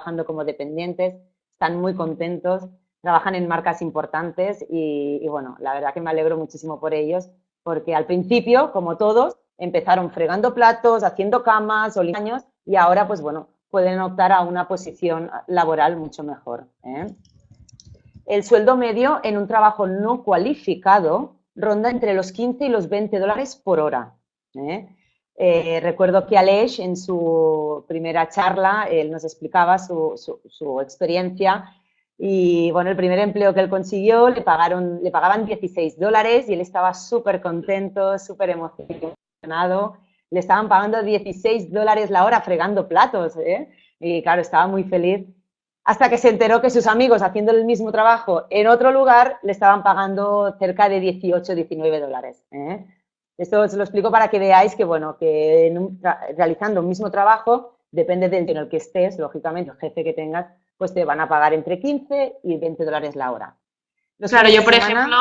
trabajando como dependientes, están muy contentos, trabajan en marcas importantes y, bueno, la verdad que me alegro muchísimo por ellos, porque al principio, como todos, empezaron fregando platos, haciendo camas o años y ahora, pues bueno, pueden optar a una posición laboral mucho mejor. ¿eh? El sueldo medio en un trabajo no cualificado ronda entre los 15 y los 20 dólares por hora. ¿eh? Eh, recuerdo que Aleix en su primera charla, él nos explicaba su, experiencia y bueno, el primer empleo que él consiguió le, pagaron, le pagaban 16 dólares y él estaba súper contento, súper emocionado. Le estaban pagando 16 dólares la hora fregando platos, ¿eh? Y claro, estaba muy feliz. Hasta que se enteró que sus amigos haciendo el mismo trabajo en otro lugar le estaban pagando cerca de 18, 19 dólares. ¿eh? Esto os lo explico para que veáis que, bueno, que realizando un mismo trabajo, depende del en el que estés, lógicamente, el jefe que tengas, pues te van a pagar entre 15 y 20 dólares la hora. claro, yo por ejemplo,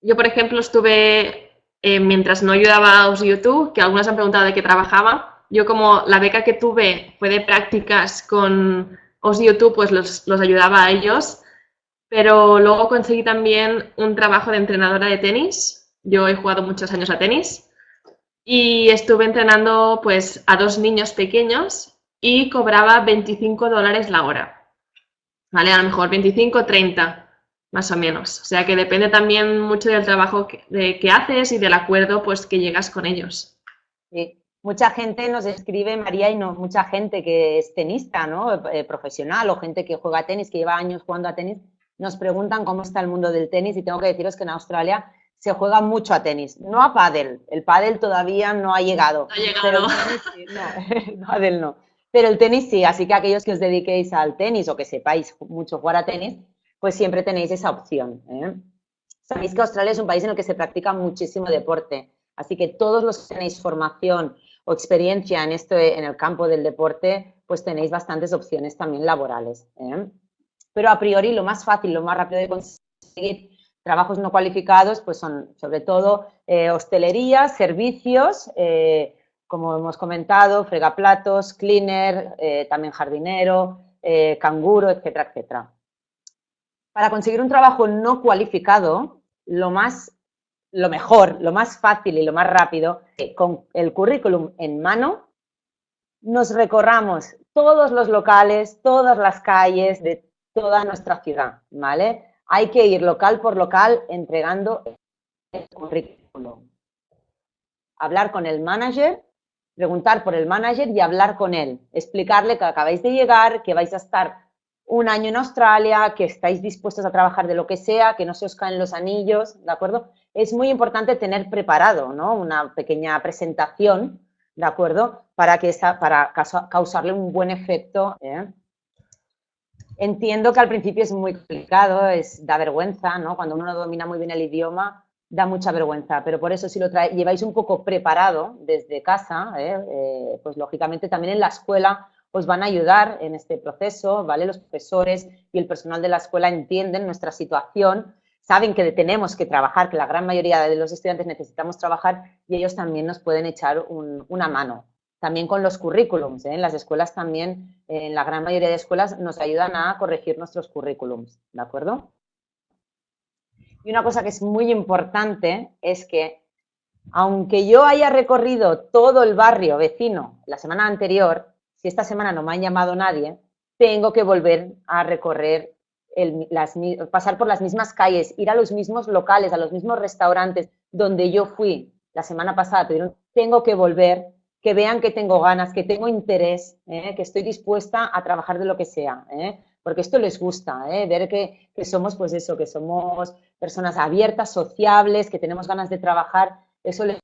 yo por ejemplo estuve, eh, mientras no ayudaba a YouTube, que algunos han preguntado de qué trabajaba, yo como la beca que tuve fue de prácticas con os YouTube, pues los, los ayudaba a ellos, pero luego conseguí también un trabajo de entrenadora de tenis yo he jugado muchos años a tenis y estuve entrenando pues a dos niños pequeños y cobraba 25 dólares la hora. ¿Vale? A lo mejor 25, 30, más o menos. O sea que depende también mucho del trabajo que, haces y del acuerdo pues que llegas con ellos. Mucha gente nos escribe, María, y no, mucha gente que es tenista, ¿no? Eh, profesional o gente que juega tenis, que lleva años jugando a tenis, nos preguntan cómo está el mundo del tenis y tengo que deciros que en Australia se juega mucho a tenis, no a pádel. El pádel todavía no ha llegado. No ha llegado. Pero no, pádel no. Pero el tenis sí, así que aquellos que os dediquéis al tenis o que sepáis mucho jugar a tenis, pues siempre tenéis esa opción. ¿eh? Sabéis que Australia es un país en el que se practica muchísimo deporte, así que todos los que tenéis formación o experiencia en, esto, en el campo del deporte, pues tenéis bastantes opciones también laborales. ¿eh? Pero a priori lo más fácil, lo más rápido de conseguir Trabajos no cualificados pues son sobre todo eh, hostelería, servicios, eh, como hemos comentado, fregaplatos, cleaner, eh, también jardinero, canguro, etcétera, etcétera. Para conseguir un trabajo no cualificado, lo más, lo mejor, lo más fácil y lo más rápido, con el currículum en mano, nos recorramos todos los locales, todas las calles de toda nuestra ciudad, ¿vale? Hay que ir local por local entregando el currículum. Hablar con el manager, preguntar por el manager y hablar con él. Explicarle que acabáis de llegar, que vais a estar un año en Australia, que estáis dispuestos a trabajar de lo que sea, que no se os caen los anillos, ¿de acuerdo? Es muy importante tener preparado, ¿no? Una pequeña presentación, ¿de acuerdo? Para, que para causarle un buen efecto. ¿eh? Entiendo que al principio es muy complicado, es, da vergüenza, ¿no? Cuando uno no domina muy bien el idioma, da mucha vergüenza, pero por eso si lo lleváis un poco preparado desde casa, ¿eh? Eh, pues lógicamente también en la escuela os van a ayudar en este proceso, ¿vale? Los profesores y el personal de la escuela entienden nuestra situación, saben que tenemos que trabajar, que la gran mayoría de los estudiantes necesitamos trabajar y ellos también nos pueden echar una mano, también con los currículums. ¿eh? En las escuelas también, en la gran mayoría de escuelas, nos ayudan a corregir nuestros currículums, ¿de acuerdo? Y una cosa que es muy importante es que, aunque yo haya recorrido todo el barrio vecino la semana anterior, si esta semana no me ha llamado nadie, tengo que volver a recorrer, las, pasar por las mismas calles, ir a los mismos locales, a los mismos restaurantes donde yo fui la semana pasada, pero tengo que volver que vean que tengo ganas, que tengo interés, ¿eh? que estoy dispuesta a trabajar de lo que sea, ¿eh? porque esto les gusta, ¿eh? ver que, somos, pues eso, que somos personas abiertas, sociables, que tenemos ganas de trabajar, eso les,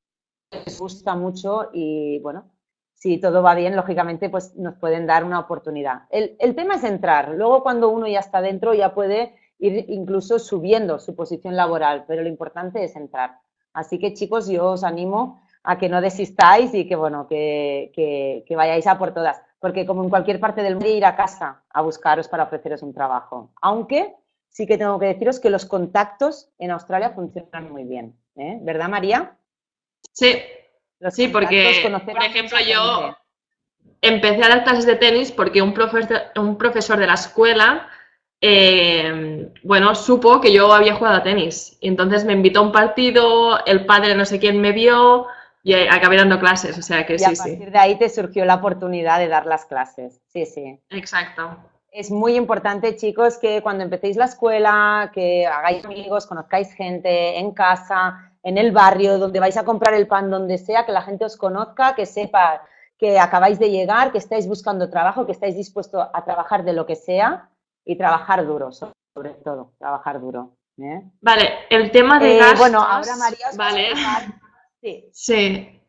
gusta mucho y, bueno, si todo va bien, lógicamente, pues nos pueden dar una oportunidad. El, el tema es entrar, luego cuando uno ya está dentro ya puede ir incluso subiendo su posición laboral, pero lo importante es entrar. Así que, chicos, yo os animo a que no desistáis y que, bueno, que, vayáis a por todas. Porque como en cualquier parte del mundo, ir a casa a buscaros para ofreceros un trabajo. Aunque sí que tengo que deciros que los contactos en Australia funcionan muy bien. ¿eh? ¿Verdad, María? Sí, sí, porque, por ejemplo, yo, empecé a dar clases de tenis porque un profesor, un profesor de la escuela, eh, bueno, supo que yo había jugado a tenis. Y entonces me invitó a un partido, el padre no sé quién me vio y acabé dando clases, o sea que y sí, a partir de ahí te surgió la oportunidad de dar las clases, sí, sí. Exacto. Es muy importante, chicos, que cuando empecéis la escuela, que hagáis amigos, conozcáis gente en casa, en el barrio, donde vais a comprar el pan, donde sea, que la gente os conozca, que sepa que acabáis de llegar, que estáis buscando trabajo, que estáis dispuestos a trabajar de lo que sea y trabajar duro, sobre todo, trabajar duro. ¿eh? Vale, el tema de eh, Bueno, ahora María os vale. Sí.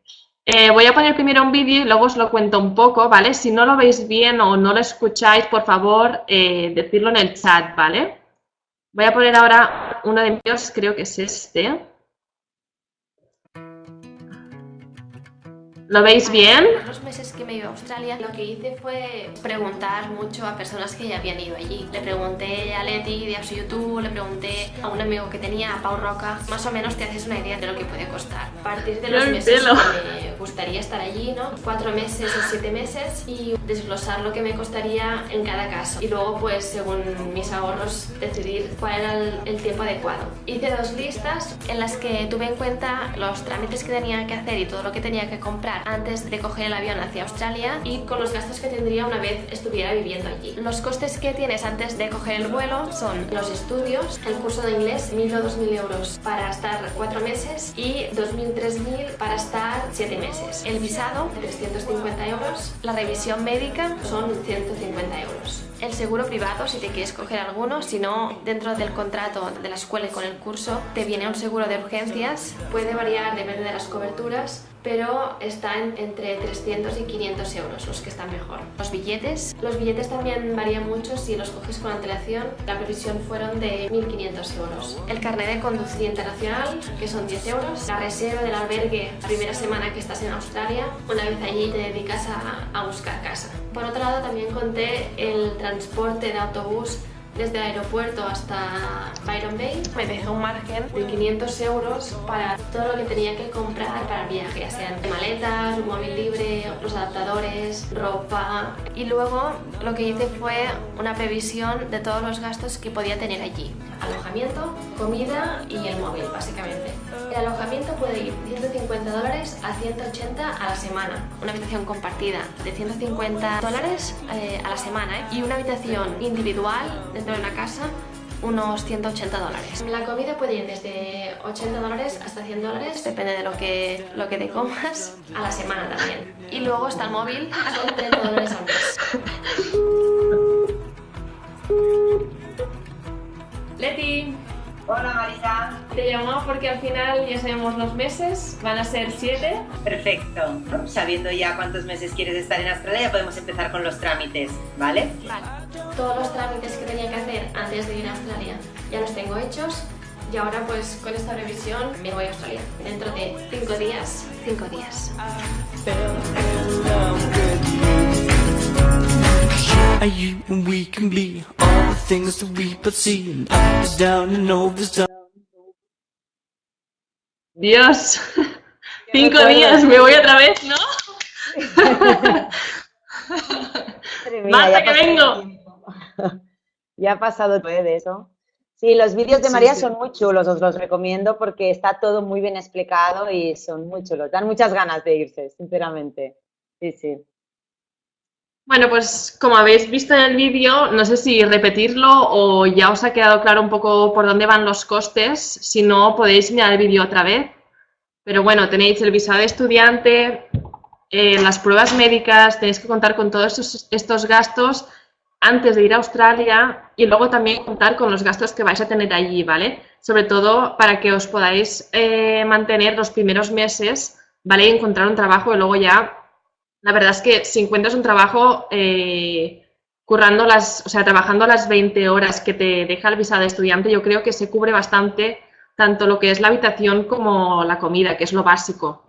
Eh, voy a poner primero un vídeo y luego os lo cuento un poco, ¿vale? Si no lo veis bien o no lo escucháis, por favor, eh, decirlo en el chat, ¿vale? Voy a poner ahora uno de míos, creo que es este. ¿Lo veis bien? Los meses que me iba a Australia, lo que hice fue preguntar mucho a personas que ya habían ido allí. Le pregunté a Leti de Abs YouTube, le pregunté a un amigo que tenía, a Pau Roca. Más o menos te haces una idea de lo que puede costar. A partir de los meses que me gustaría estar allí, ¿no? Cuatro meses o siete meses y desglosar lo que me costaría en cada caso. Y luego, pues, según mis ahorros, decidir cuál era el, tiempo adecuado. Hice dos listas en las que tuve en cuenta los trámites que tenía que hacer y todo lo que tenía que comprar antes de coger el avión hacia Australia y con los gastos que tendría una vez estuviera viviendo allí. Los costes que tienes antes de coger el vuelo son los estudios, el curso de inglés, 1.000 o 2.000 euros para estar 4 meses y 2.000, 3.000 para estar 7 meses. El visado, 350 euros. La revisión médica son 150 euros. El seguro privado, si te quieres coger alguno, si no, dentro del contrato de la escuela y con el curso, te viene un seguro de urgencias. Puede variar, depende de las coberturas, pero están entre 300 y 500 euros los que están mejor. Los billetes, los billetes también varían mucho si los coges con antelación. La previsión fueron de 1.500 euros. El carnet de conducir internacional, que son 10 euros. La reserva del albergue la primera semana que estás en Australia. Una vez allí te dedicas a, a buscar casa. Por otro lado también conté el transporte de autobús desde el aeropuerto hasta Byron Bay. Me dejé un margen de 500 euros para todo lo que tenía que comprar para el viaje, ya sean maletas, un móvil libre, los adaptadores, ropa. Y luego lo que hice fue una previsión de todos los gastos que podía tener allí. Alojamiento, comida y el móvil, básicamente. El alojamiento puede ir 150 dólares a 180 a la semana. Una habitación compartida de 150 dólares eh, a la semana ¿eh? y una habitación individual dentro de una casa unos 180 dólares. La comida puede ir desde 80 dólares hasta 100 dólares, depende de lo que, lo que te comas, a la semana también. Y luego está el móvil, son 30 dólares al mes. Leti, Hola Marisa. te llamo porque al final ya sabemos los meses, van a ser 7. Perfecto. Sabiendo ya cuántos meses quieres estar en Australia, ya podemos empezar con los trámites, ¿vale? Vale. Todos los trámites que tenía que hacer antes de ir a Australia ya los tengo hechos y ahora pues con esta revisión me voy a Australia. Dentro de 5 días, 5 días. Things that we both see and up is down and over is down. Dios, cinco días, me voy otra vez, ¿no? Basta que vengo. Ya ha pasado todo de eso. Sí, los vídeos de María son muy chulos, os los recomiendo porque está todo muy bien explicado y son muy chulos. Dan muchas ganas de irse, sinceramente. Sí, sí. Bueno, pues como habéis visto en el vídeo, no sé si repetirlo o ya os ha quedado claro un poco por dónde van los costes. Si no, podéis mirar el vídeo otra vez. Pero bueno, tenéis el visado de estudiante, eh, las pruebas médicas, tenéis que contar con todos estos, estos, gastos antes de ir a Australia y luego también contar con los gastos que vais a tener allí, ¿vale? Sobre todo para que os podáis eh, mantener los primeros meses, ¿vale? Y encontrar un trabajo y luego ya la verdad es que si encuentras un trabajo eh, currando las, o sea, trabajando las 20 horas que te deja el visado de estudiante, yo creo que se cubre bastante tanto lo que es la habitación como la comida, que es lo básico.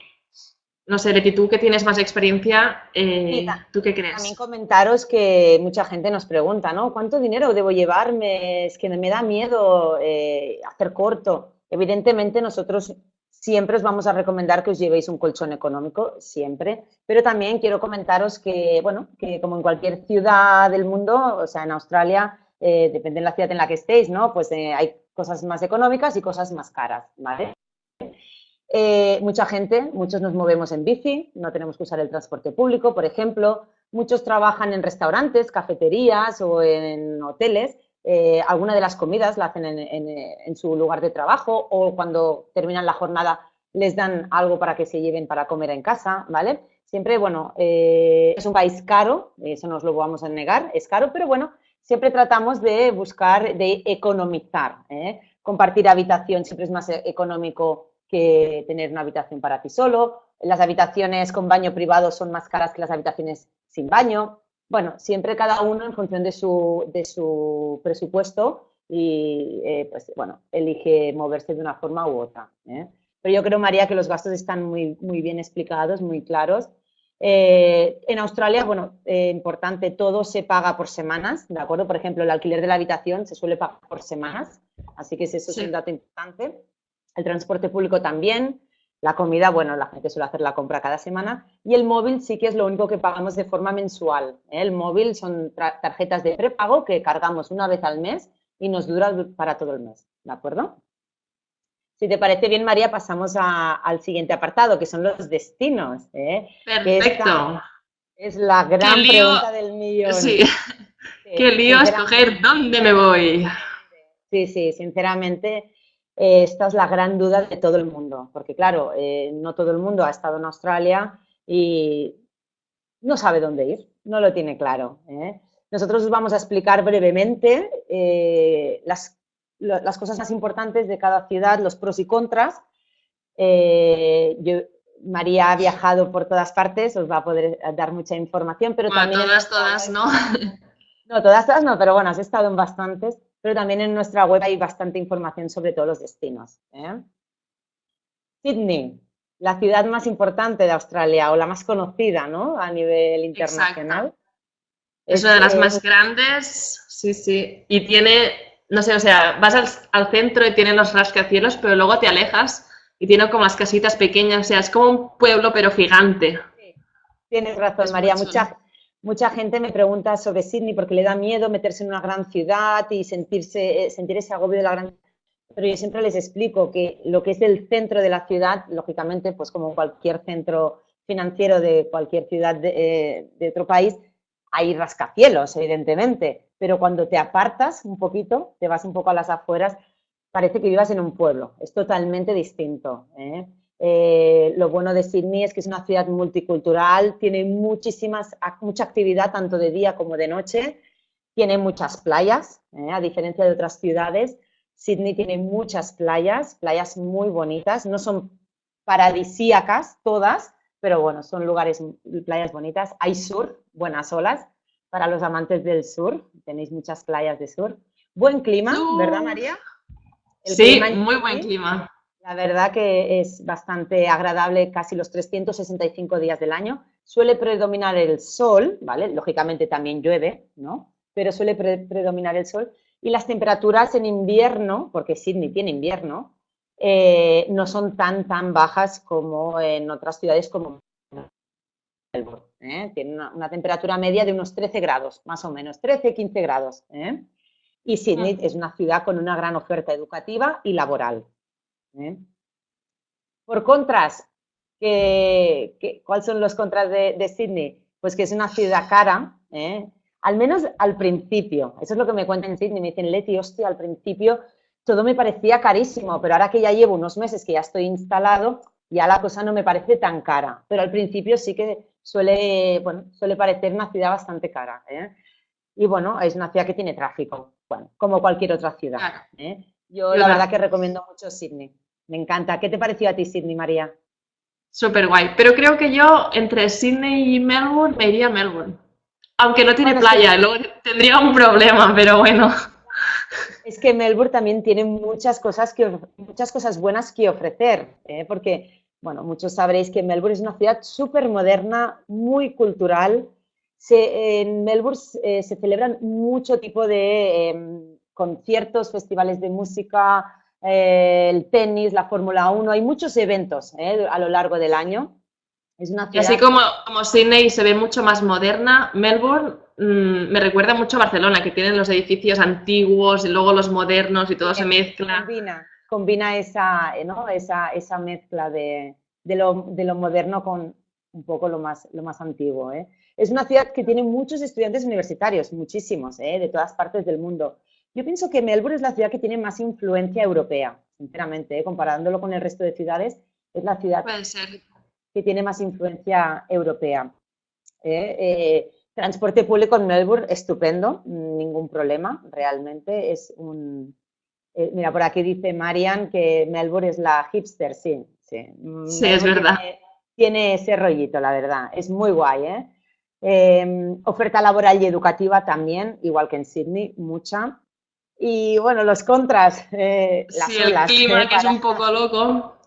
No sé, Leti, tú que tienes más experiencia, eh, ¿tú qué crees? También comentaros que mucha gente nos pregunta, ¿no? ¿Cuánto dinero debo llevarme? Es que me da miedo eh, hacer corto. Evidentemente nosotros siempre os vamos a recomendar que os llevéis un colchón económico, siempre. Pero también quiero comentaros que, bueno, que como en cualquier ciudad del mundo, o sea, en Australia, eh, depende de la ciudad en la que estéis, ¿no? Pues eh, hay cosas más económicas y cosas más caras, ¿vale? Eh, mucha gente, muchos nos movemos en bici, no tenemos que usar el transporte público, por ejemplo. Muchos trabajan en restaurantes, cafeterías o en hoteles. Eh, alguna de las comidas la hacen en, su lugar de trabajo o cuando terminan la jornada les dan algo para que se lleven para comer en casa, ¿vale? Siempre, bueno, eh, es un país caro, eso nos lo vamos a negar, es caro, pero bueno, siempre tratamos de buscar, de economizar. Compartir habitación siempre es más económico que tener una habitación para ti solo. Las habitaciones con baño privado son más caras que las habitaciones sin baño. Bueno, siempre cada uno en función de su, de su presupuesto y, eh, pues, bueno, elige moverse de una forma u otra. ¿eh? Pero yo creo, María, que los gastos están muy, muy bien explicados, muy claros. Eh, en Australia, bueno, importante, todo se paga por semanas, ¿de acuerdo? Por ejemplo, el alquiler de la habitación se suele pagar por semanas, así que eso es un dato importante el transporte público también, la comida, bueno, la gente suele hacer la compra cada semana y el móvil sí que es lo único que pagamos de forma mensual. ¿eh? El móvil son tarjetas de prepago que cargamos una vez al mes y nos dura para todo el mes, ¿de acuerdo? Si te parece bien, María, pasamos al siguiente apartado, que son los destinos. ¿eh? Perfecto. Es la gran pregunta del millón. Sí. Qué lío escoger dónde me voy. Sí, sí, sinceramente eh, esta es la gran duda de todo el mundo, porque claro, eh, no todo el mundo ha estado en Australia y no sabe dónde ir, no lo tiene claro. ¿eh? Nosotros os vamos a explicar brevemente las, las, cosas más importantes de cada ciudad, los pros y contras. María ha viajado por todas partes, os va a poder dar mucha información, pero también... Todas, todas, ¿no? No, todas, todas no, pero bueno, has estado en bastantes pero también en nuestra web hay bastante información sobre todos los destinos. ¿eh? Sydney, la ciudad más importante de Australia o la más conocida ¿no? a nivel internacional. Es, una de las más grandes, sí, sí. Y tiene, no sé, o sea, vas al, centro y tiene los rascacielos, pero luego te alejas y tiene como las casitas pequeñas, o sea, es como un pueblo pero gigante. Tienes razón, María. Muchas, Mucha gente me pregunta sobre Sydney porque le da miedo meterse en una gran ciudad y sentirse, eh, sentir ese agobio de la gran pero yo siempre les explico que lo que es el centro de la ciudad, lógicamente, pues como cualquier centro financiero de cualquier ciudad de, eh, otro país, hay rascacielos, evidentemente, pero cuando te apartas un poquito, te vas un poco a las afueras, parece que vivas en un pueblo, es totalmente distinto. ¿eh? Eh, lo bueno de Sydney es que es una ciudad multicultural, tiene muchísimas, mucha actividad tanto de día como de noche, tiene muchas playas, eh, a diferencia de otras ciudades. Sydney tiene muchas playas, playas muy bonitas, no son paradisíacas todas, pero bueno, son lugares, playas bonitas. Hay sur, buenas olas, para los amantes del sur, tenéis muchas playas de sur. Buen clima, ¿verdad María? sí, muy buen clima. La verdad que es bastante agradable casi los 365 días del año. Suele predominar el sol, ¿vale? Lógicamente también llueve, ¿no? Pero suele predominar el sol. Y las temperaturas en invierno, porque Sydney tiene invierno, eh, no son tan, tan bajas como en otras ciudades como Melbourne. ¿eh? Tiene una, temperatura media de unos 13 grados, más o menos, 13, 15 grados. ¿eh? Y Sydney es una ciudad con una gran oferta educativa y laboral. ¿Eh? Por contras, ¿cuáles son los contras de, Sydney? Pues que es una ciudad cara, ¿eh? al menos al principio. Eso es lo que me cuentan en Sydney. Me dicen, Leti, hostia, al principio todo me parecía carísimo, pero ahora que ya llevo unos meses que ya estoy instalado, ya la cosa no me parece tan cara. Pero al principio sí que suele, bueno, suele parecer una ciudad bastante cara. ¿eh? Y bueno, es una ciudad que tiene tráfico, bueno, como cualquier otra ciudad. Yo la verdad que recomiendo mucho Sydney. Me encanta. ¿Qué te pareció a ti Sydney, María? Súper guay. Pero creo que yo entre Sydney y Melbourne me iría a Melbourne. Aunque no tiene playa, luego tendría un problema, pero bueno. Es que Melbourne también tiene muchas cosas, que, muchas cosas buenas que ofrecer, ¿eh? porque, bueno, muchos sabréis que Melbourne es una ciudad súper moderna, muy cultural. en Melbourne eh, se celebran mucho tipo de em, conciertos, festivales de música, eh, el tenis, la Fórmula 1, hay muchos eventos eh, a lo largo del año. Es una ciudad... Así como, como Sydney se ve mucho más moderna, Melbourne mm, me recuerda mucho a Barcelona, que tienen los edificios antiguos y luego los modernos y todo se mezcla. Combina, combina esa, ¿no? esa, esa mezcla de, de, lo, de, lo, moderno con un poco lo más, lo más antiguo. ¿eh? Es una ciudad que tiene muchos estudiantes universitarios, muchísimos, de todas partes del mundo. Yo pienso que Melbourne es la ciudad que tiene más influencia europea, sinceramente, ¿eh? comparándolo con el resto de ciudades, es la ciudad que tiene más influencia europea. ¿eh? Eh, transporte público en Melbourne, estupendo, ningún problema, realmente es un... mira, por aquí dice Marian que Melbourne es la hipster, sí, sí. Sí, es verdad. Tiene, tiene, ese rollito, la verdad, es muy guay, ¿eh? oferta laboral y educativa también, igual que en Sydney, mucha. Y bueno, los contras, eh, las sí, el clima, que es un poco loco.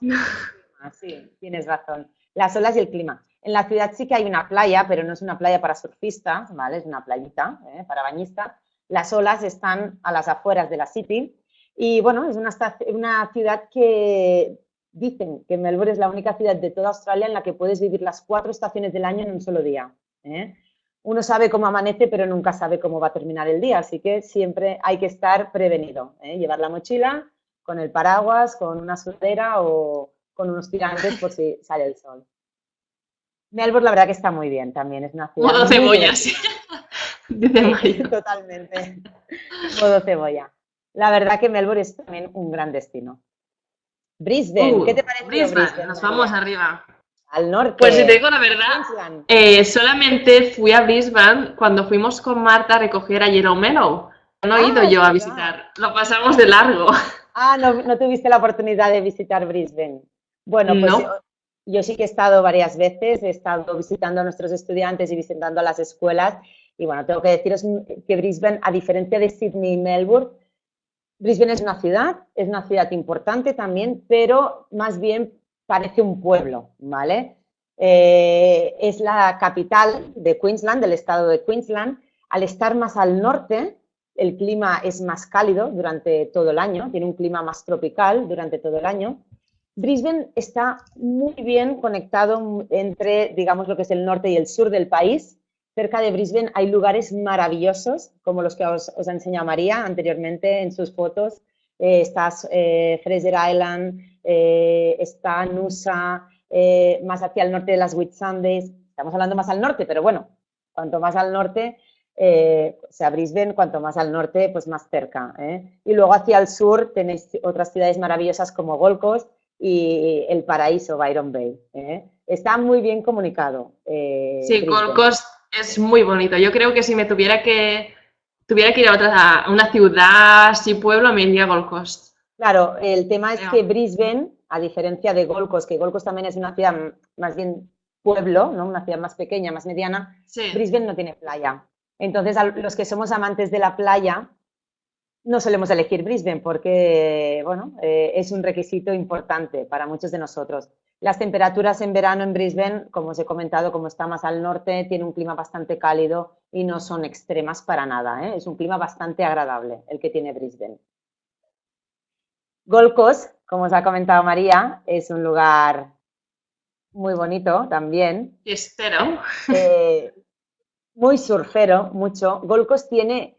Sí, tienes razón. Las olas y el clima. En la ciudad sí que hay una playa, pero no es una playa para surfistas, ¿vale? Es una playita ¿eh? para bañistas. Las olas están a las afueras de la City y bueno, es una, una ciudad que dicen que Melbourne es la única ciudad de toda Australia en la que puedes vivir las cuatro estaciones del año en un solo día. ¿eh? Uno sabe cómo amanece, pero nunca sabe cómo va a terminar el día, así que siempre hay que estar prevenido, ¿eh? llevar la mochila con el paraguas, con una sudadera o con unos tirantes por si sale el sol. Melbourne la verdad que está muy bien también, es una ciudad Modo cebolla, sí. Totalmente. Modo cebolla. La verdad que Melbourne es también un gran destino. Brisbane, uh, ¿qué te parece Brisbane? Nos vamos arriba. Al norte. Pues si te digo la verdad, eh, solamente fui a Brisbane cuando fuimos con Marta a recoger a Yellow Mellow. No he ido ah, yo a visitar, lo pasamos de largo. Ah, no, tuviste la oportunidad de visitar Brisbane. Bueno, pues yo, sí que he estado varias veces, he estado visitando a nuestros estudiantes y visitando a las escuelas. Y bueno, tengo que deciros que Brisbane, a diferencia de Sydney y Melbourne, Brisbane es una ciudad, es una ciudad importante también, pero más bien parece un pueblo, ¿vale? Eh, es la capital de Queensland, del estado de Queensland. Al estar más al norte, el clima es más cálido durante todo el año, tiene un clima más tropical durante todo el año. Brisbane está muy bien conectado entre, digamos, lo que es el norte y el sur del país. Cerca de Brisbane hay lugares maravillosos, como los que os, ha enseñado María anteriormente en sus fotos. Eh, está eh, Fraser Island, eh, está Nusa, eh, más hacia el norte de las Whitsundays. Estamos hablando más al norte, pero bueno, cuanto más al norte, eh, o sea, Brisbane, cuanto más al norte, pues más cerca. Y luego hacia el sur tenéis otras ciudades maravillosas como Gold y el paraíso, Byron Bay. Está muy bien comunicado. sí, Gold Coast es muy bonito. Yo creo que si me tuviera que, tuviera que ir a, otra, a una ciudad, así pueblo, me iría a Gold Coast. Claro, el tema es que Brisbane, a diferencia de Gold Coast, que Gold Coast también es una ciudad más bien pueblo, ¿no? una ciudad más pequeña, más mediana, Brisbane no tiene playa. Entonces, los que somos amantes de la playa, no solemos elegir Brisbane porque, bueno, eh, es un requisito importante para muchos de nosotros. Las temperaturas en verano en Brisbane, como os he comentado, como está más al norte, tiene un clima bastante cálido y no son extremas para nada. ¿eh? Es un clima bastante agradable el que tiene Brisbane. Gold Coast, como os ha comentado María, es un lugar muy bonito también. Fiestero. Eh, muy surfero, mucho. Gold Coast tiene,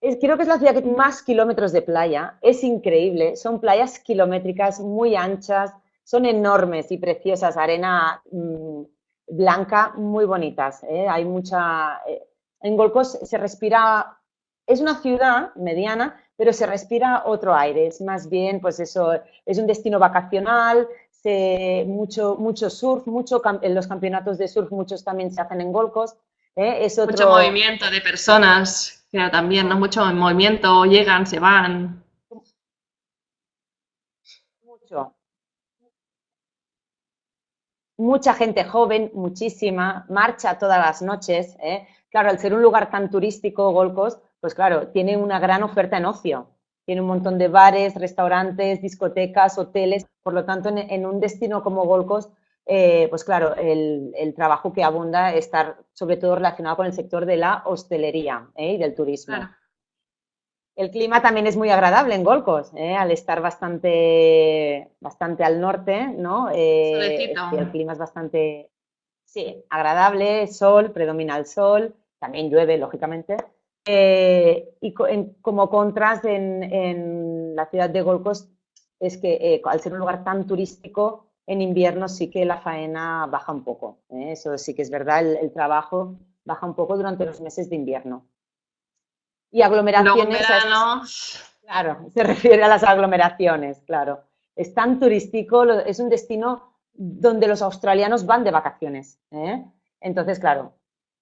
creo que es la ciudad que tiene más kilómetros de playa. Es increíble. Son playas kilométricas muy anchas, son enormes y preciosas, arena mm, blanca, muy bonitas. ¿eh? Hay mucha... Eh, en Gold Coast se respira... Es una ciudad mediana, pero se respira otro aire, es más bien, pues eso, es un destino vacacional, mucho, mucho surf, mucho, en los campeonatos de surf muchos también se hacen en Golcos. ¿eh? Es Mucho movimiento de personas, pero también, ¿no? Mucho movimiento, llegan, se van. Mucho. Mucha gente joven, muchísima, marcha todas las noches. ¿eh? Claro, al ser un lugar tan turístico, Golcos, pues claro, tiene una gran oferta en ocio. Tiene un montón de bares, restaurantes, discotecas, hoteles. Por lo tanto, en, un destino como Golcos, eh, pues claro, el, trabajo que abunda está sobre todo relacionado con el sector de la hostelería ¿eh? y del turismo. El clima también es muy agradable en Golcos, ¿eh? al estar bastante, bastante al norte, ¿no? Eh, el clima es bastante, sí, agradable, sol, predomina el sol, también llueve, lógicamente. Eh, y como contraste en, la ciudad de Golcos es que al ser un lugar tan turístico, en invierno sí que la faena baja un poco. Eso sí que es verdad, el trabajo baja un poco durante los meses de invierno. Y aglomeraciones. claro, se refiere a las aglomeraciones, claro. Es tan turístico, es un destino donde los australianos van de vacaciones. ¿eh? Entonces, claro,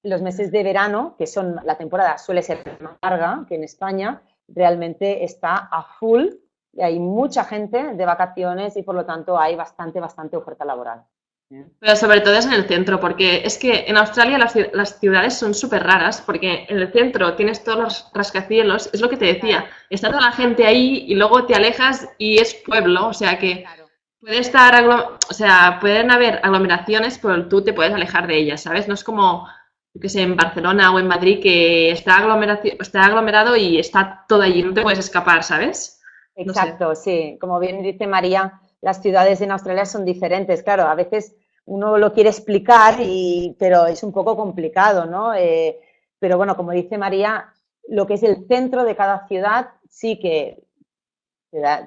los meses de verano, que son la temporada suele ser más larga que en España, realmente está a full y hay mucha gente de vacaciones y por lo tanto hay bastante, bastante oferta laboral. Pero sobre todo es en el centro, porque es que en Australia las, ciudades son súper raras, porque en el centro tienes todos los rascacielos, es lo que te decía, está toda la gente ahí y luego te alejas y es pueblo, o sea que puede estar, o sea, pueden haber aglomeraciones, pero tú te puedes alejar de ellas, ¿sabes? No es como, que sé, en Barcelona o en Madrid que está, está aglomerado y está todo allí, no te puedes escapar, ¿sabes? Exacto, sí, como bien dice María las ciudades en Australia son diferentes. Claro, a veces uno lo quiere explicar, y, pero es un poco complicado, ¿no? Eh, pero bueno, como dice María, lo que es el centro de cada ciudad sí que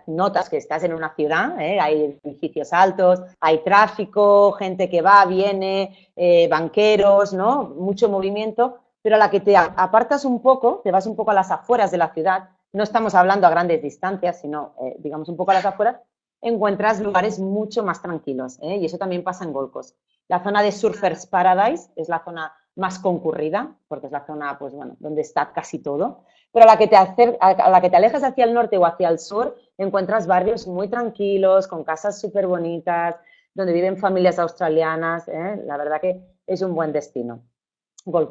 notas que estás en una ciudad, ¿eh? hay edificios altos, hay tráfico, gente que va, viene, eh, banqueros, ¿no? Mucho movimiento, pero a la que te apartas un poco, te vas un poco a las afueras de la ciudad, no estamos hablando a grandes distancias, sino, digamos, un poco a las afueras, encuentras lugares mucho más tranquilos, ¿eh? y eso también pasa en Golcos. La zona de Surfers Paradise es la zona más concurrida, porque es la zona, pues bueno, donde está casi todo, pero a la que te, a la que te alejas hacia el norte o hacia el sur, encuentras barrios muy tranquilos, con casas súper bonitas, donde viven familias australianas, ¿eh? la verdad que es un buen destino.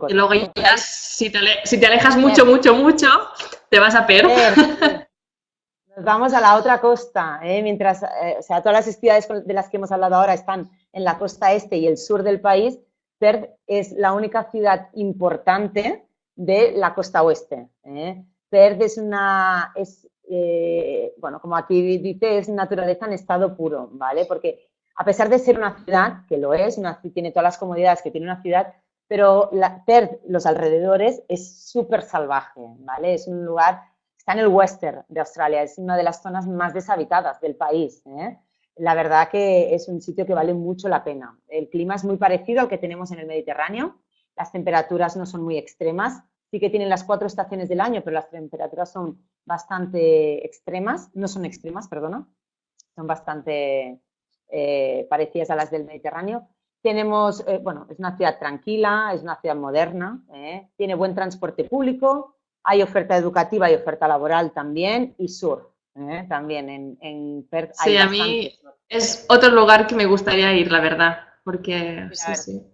Y luego ya, si te, alejas mucho, mucho, mucho, te vas a perder. vamos a la otra costa, ¿eh? mientras, eh, o sea, todas las ciudades de las que hemos hablado ahora están en la costa este y el sur del país, Perth es la única ciudad importante de la costa oeste. ¿eh? Perth es una, es, bueno, como aquí dice, es naturaleza en estado puro, ¿vale? Porque a pesar de ser una ciudad, que lo es, una, tiene todas las comodidades que tiene una ciudad, pero Perth, los alrededores, es súper salvaje, ¿vale? Es un lugar está en el western de Australia, es una de las zonas más deshabitadas del país. ¿eh? La verdad que es un sitio que vale mucho la pena. El clima es muy parecido al que tenemos en el Mediterráneo, las temperaturas no son muy extremas, sí que tienen las cuatro estaciones del año, pero las temperaturas son bastante extremas, no son extremas, perdona, son bastante eh, parecidas a las del Mediterráneo. Tenemos, eh, bueno, es una ciudad tranquila, es una ciudad moderna, tiene buen transporte público, hay oferta educativa y oferta laboral también y sur. ¿eh? También en, en Perth Sí, a mí es otro lugar que me gustaría ir, la verdad, porque sí, sí.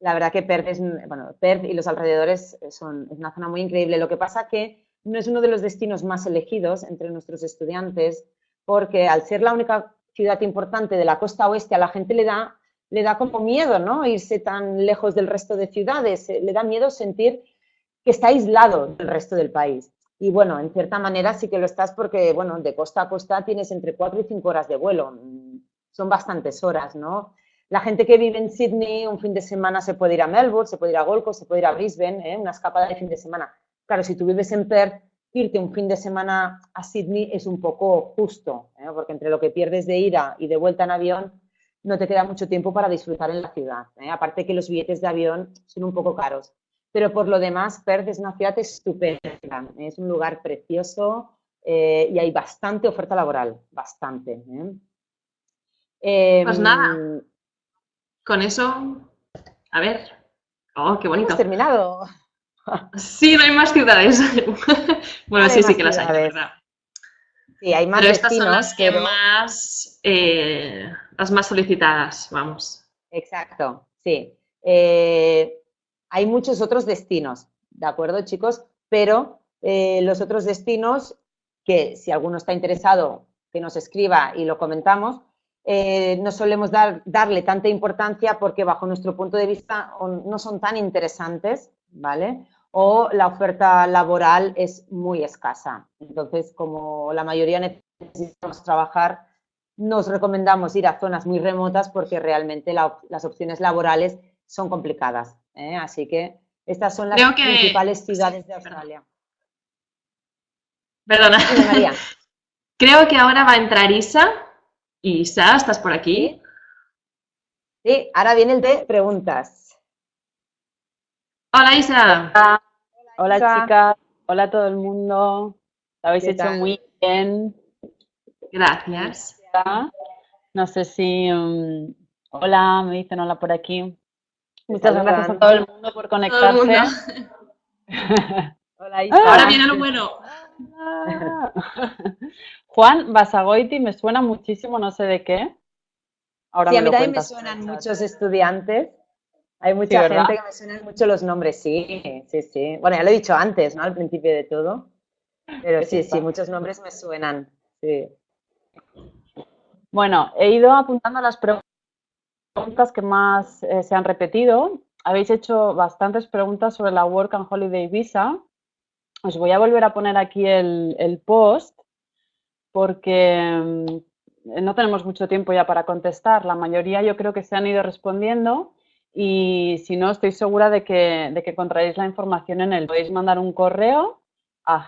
La verdad que Perth, es, bueno, Perth y los alrededores son, es una zona muy increíble. Lo que pasa que no es uno de los destinos más elegidos entre nuestros estudiantes porque al ser la única ciudad importante de la costa oeste a la gente le da, le da como miedo, ¿no? Irse tan lejos del resto de ciudades, le da miedo sentir que está aislado del resto del país. Y bueno, en cierta manera sí que lo estás porque, bueno, de costa a costa tienes entre cuatro y cinco horas de vuelo. Son bastantes horas, ¿no? La gente que vive en Sydney un fin de semana se puede ir a Melbourne, se puede ir a Gold Coast, se puede ir a Brisbane, ¿eh? una escapada de fin de semana. Claro, si tú vives en Perth, irte un fin de semana a Sydney es un poco justo, ¿eh? porque entre lo que pierdes de ida y de vuelta en avión, no te queda mucho tiempo para disfrutar en la ciudad. ¿eh? Aparte que los billetes de avión son un poco caros pero por lo demás Perth es una ciudad estupenda, es un lugar precioso eh, y hay bastante oferta laboral, bastante. ¿eh? pues nada, em, con eso, a ver, oh, qué bonito. Hemos terminado. Sí, no hay más ciudades. bueno, sí, sí que las hay, ¿verdad? Sí, hay más Pero estas son las que más, eh, las más solicitadas, vamos. Exacto, sí. Eh, hay muchos otros destinos, ¿de acuerdo, chicos? Pero eh, los otros destinos, que si alguno está interesado, que nos escriba y lo comentamos, eh, no solemos dar, darle tanta importancia porque bajo nuestro punto de vista no son tan interesantes, ¿vale? o la oferta laboral es muy escasa. Entonces, como la mayoría necesitamos trabajar, nos recomendamos ir a zonas muy remotas porque realmente las opciones laborales son complicadas. ¿eh? Así que estas son las principales ciudades de Australia. Perdona. Creo que ahora va a entrar Isa. Isa, ¿estás por aquí? Sí, ahora viene el de preguntas. Hola Isa. Hola, chicas. Hola a todo el mundo. Lo habéis hecho muy bien. Gracias. No sé si... Um, hola, me dicen hola por aquí. Muchas gracias a todo el mundo por conectarse. hola, Isa. Ahora viene lo bueno. Juan Basagoiti me suena muchísimo, no sé de qué. Ahora sí, a mí también me suenan muchos estudiantes. Hay mucha gente que me suenan mucho los nombres, sí, sí, sí. Bueno, ya lo he dicho antes, ¿no? Al principio de todo. Pero sí, sí, muchos nombres me suenan, sí. Bueno, he ido apuntando las preguntas que más eh, se han repetido. Habéis hecho bastantes preguntas sobre la Work and Holiday Visa. Os voy a volver a poner aquí el, post porque mm, no tenemos mucho tiempo ya para contestar. La mayoría yo creo que se han ido respondiendo y si no, estoy segura de que, de que encontraréis la información en él. Podéis mandar un correo a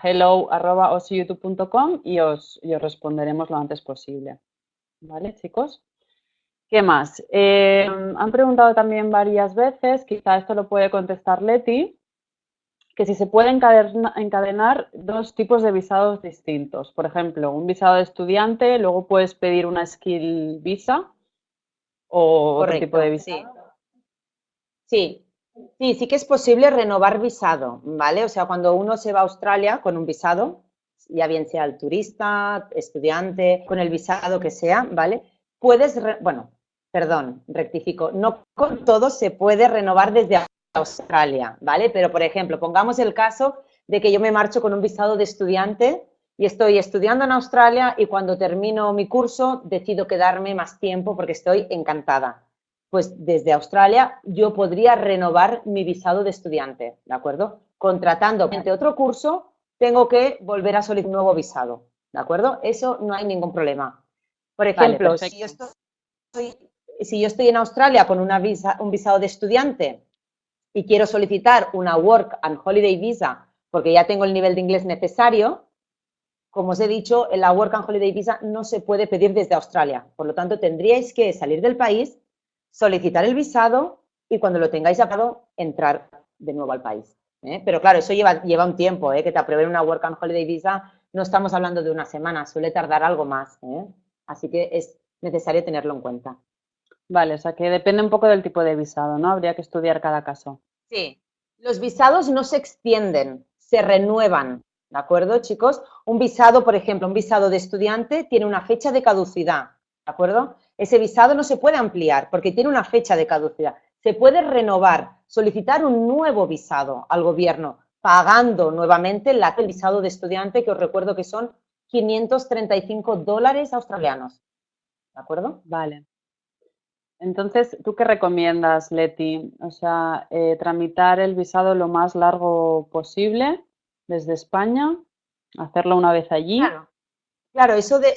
os, y os responderemos lo antes posible. ¿Vale, chicos? ¿Qué más? Eh, han preguntado también varias veces, quizá esto lo puede contestar Leti, que si se pueden encadenar dos tipos de visados distintos. Por ejemplo, un visado de estudiante, luego puedes pedir una skill visa o otro tipo de visado. Sí. sí, sí, que es posible renovar visado, ¿vale? O sea, cuando uno se va a Australia con un visado, ya bien sea el turista, estudiante, con el visado que sea, ¿vale? Puedes, bueno, perdón, rectifico, no con todo se puede renovar desde Australia, ¿vale? Pero, por ejemplo, pongamos el caso de que yo me marcho con un visado de estudiante y estoy estudiando en Australia y cuando termino mi curso decido quedarme más tiempo porque estoy encantada. Pues desde Australia yo podría renovar mi visado de estudiante, ¿de acuerdo? Contratando otro curso tengo que volver a solicitar un nuevo visado, ¿de acuerdo? Eso no hay ningún problema. Por ejemplo, si, yo estoy, en Australia con una visa, un visado de estudiante y quiero solicitar una Work and Holiday Visa porque ya tengo el nivel de inglés necesario, como os he dicho, la Work and Holiday Visa no se puede pedir desde Australia. Por lo tanto, tendríais que salir del país, solicitar el visado y cuando lo tengáis aprobado, entrar de nuevo al país. ¿eh? Pero claro, eso lleva, lleva un tiempo, ¿eh? que te aprueben una Work and Holiday Visa, no estamos hablando de una semana, suele tardar algo más. ¿eh? Así que es necesario tenerlo en cuenta. Vale, o sea que depende un poco del tipo de visado, ¿no? Habría que estudiar cada caso. Sí, los visados no se extienden, se renuevan, ¿de acuerdo, chicos? Un visado, por ejemplo, un visado de estudiante tiene una fecha de caducidad, ¿de acuerdo? Ese visado no se puede ampliar porque tiene una fecha de caducidad. Se puede renovar, solicitar un nuevo visado al gobierno, pagando nuevamente el visado de estudiante, que os recuerdo que son 535 dólares australianos. ¿De acuerdo? Vale. Entonces, ¿tú qué recomiendas, Leti? O sea, eh, tramitar el visado lo más largo posible desde España, hacerlo una vez allí. Claro, claro eso de,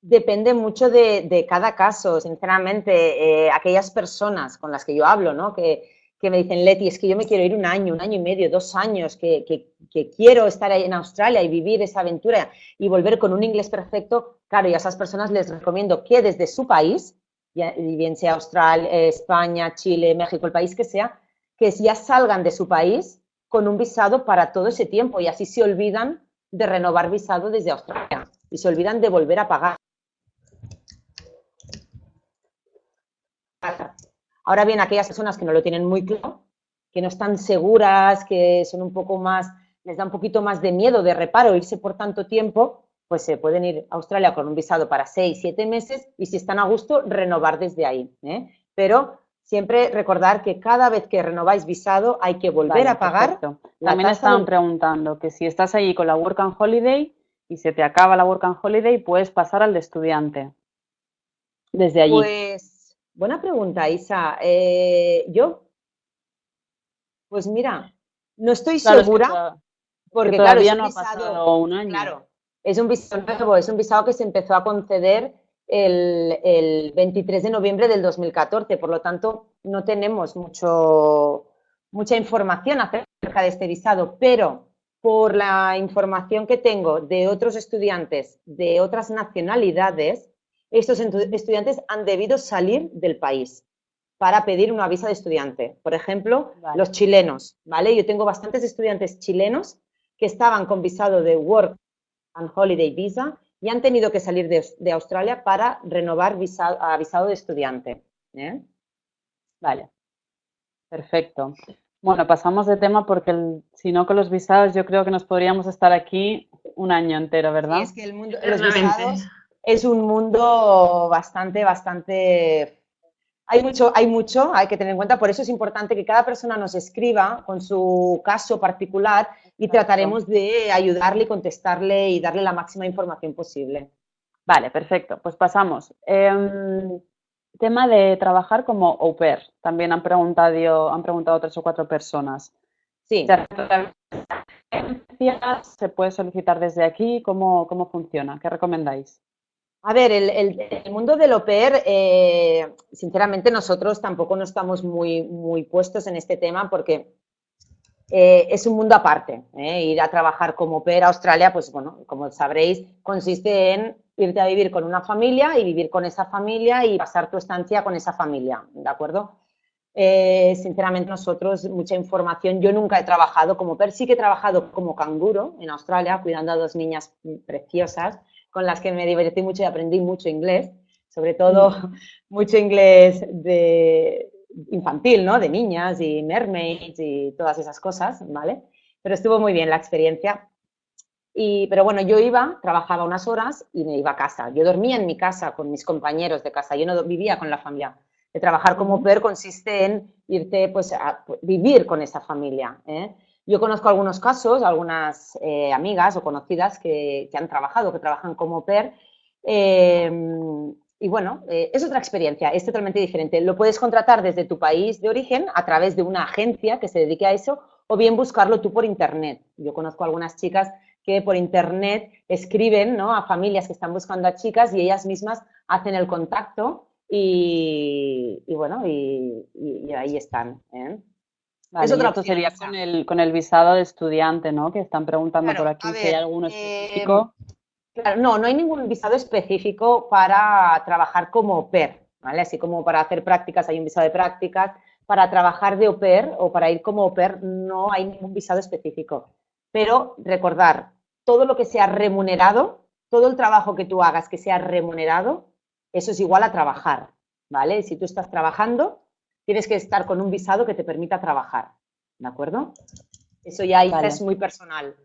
depende mucho de, cada caso, sinceramente. Eh, aquellas personas con las que yo hablo, ¿no? Que, me dicen, Leti, es que yo me quiero ir un año, un año y medio, dos años, que, quiero estar ahí en Australia y vivir esa aventura y volver con un inglés perfecto, claro, y a esas personas les recomiendo que desde su país, ya, bien sea Australia, España, Chile, México, el país que sea, que ya salgan de su país con un visado para todo ese tiempo y así se olvidan de renovar visado desde Australia y se olvidan de volver a pagar. Ahora bien, aquellas personas que no lo tienen muy claro, que no están seguras, que son un poco más, les da un poquito más de miedo, de reparo irse por tanto tiempo, pues se pueden ir a Australia con un visado para seis, siete meses y si están a gusto, renovar desde ahí. ¿eh? Pero siempre recordar que cada vez que renováis visado hay que volver a pagar. También estaban preguntando que si estás allí con la Work and Holiday y se te acaba la Work and Holiday, puedes pasar al de estudiante desde allí. Pues Buena pregunta, Isa. Eh, yo, pues mira, No estoy Claro, es que segura, porque que claro, todavía es no ha pasado un año. claro, es un visado nuevo, es un visado que se empezó a conceder el, el 23 de noviembre del 2014, por lo tanto no tenemos mucho, mucha información acerca de este visado, pero por la información que tengo de otros estudiantes de otras nacionalidades, estos estudiantes han debido salir del país para pedir una visa de estudiante. Por ejemplo, Vale. los chilenos, ¿vale? Yo tengo bastantes estudiantes chilenos que estaban con visado de Work and Holiday Visa y han tenido que salir de, de Australia para renovar visa- a visado de estudiante. ¿eh? Vale. Perfecto. Bueno, pasamos de tema porque si no con los visados yo creo que nos podríamos estar aquí un año entero, ¿verdad? Sí, es que el mundo, los visados es un mundo bastante, bastante... Hay mucho, hay mucho, hay que tener en cuenta, por eso es importante que cada persona nos escriba con su caso particular y trataremos de ayudarle contestarle y darle la máxima información posible. Vale, perfecto. Pues pasamos. Em, tema de trabajar como au pair. También han preguntado, han preguntado tres o cuatro personas. Sí, ¿Se puede solicitar desde aquí? ¿Cómo, cómo funciona? ¿Qué recomendáis? A ver, el, el- el mundo del au pair, eh, sinceramente nosotros tampoco no estamos muy, muy puestos en este tema porque eh, es un mundo aparte. ¿eh? Ir a trabajar como pair a Australia, pues bueno, como sabréis, consiste en irte a vivir con una familia y vivir con esa familia y pasar tu estancia con esa familia, ¿de acuerdo? Eh, sinceramente nosotros, mucha información, yo nunca he trabajado como pair, sí que he trabajado como canguro en Australia, cuidando a dos niñas preciosas, con las que me divertí mucho y aprendí mucho inglés, sobre todo mucho inglés de infantil, ¿no? De niñas y mermaids y todas esas cosas, ¿vale? Pero estuvo muy bien la experiencia. Y, pero bueno, yo iba, trabajaba unas horas y me iba a casa. Yo dormía en mi casa con mis compañeros de casa, yo no vivía con la familia. De trabajar como PER consiste en irte pues, a vivir con esa familia. ¿eh? Yo conozco algunos casos, algunas eh, amigas o conocidas que, que, han trabajado, que trabajan como PER. Eh, y bueno, eh, es otra experiencia, es totalmente diferente. Lo puedes contratar desde tu país de origen a través de una agencia que se dedique a eso o bien buscarlo tú por internet. Yo conozco algunas chicas que por internet escriben ¿no? a familias que están buscando a chicas y ellas mismas hacen el contacto y, y bueno, y, ahí están. ¿eh? Vale, es otra sería con el, con el visado de estudiante, ¿no? Que están preguntando claro, por aquí ver, si hay alguno específico. Claro, no, no hay ningún visado específico para trabajar como au pair, ¿vale? Así como para hacer prácticas hay un visado de prácticas, para trabajar de au pair o para ir como au pair no hay ningún visado específico. Pero recordar, todo lo que sea remunerado, todo el trabajo que tú hagas que sea remunerado, eso es igual a trabajar, ¿vale? Si tú estás trabajando, tienes que estar con un visado que te permita trabajar, ¿de acuerdo? Eso ya vale. es muy personal.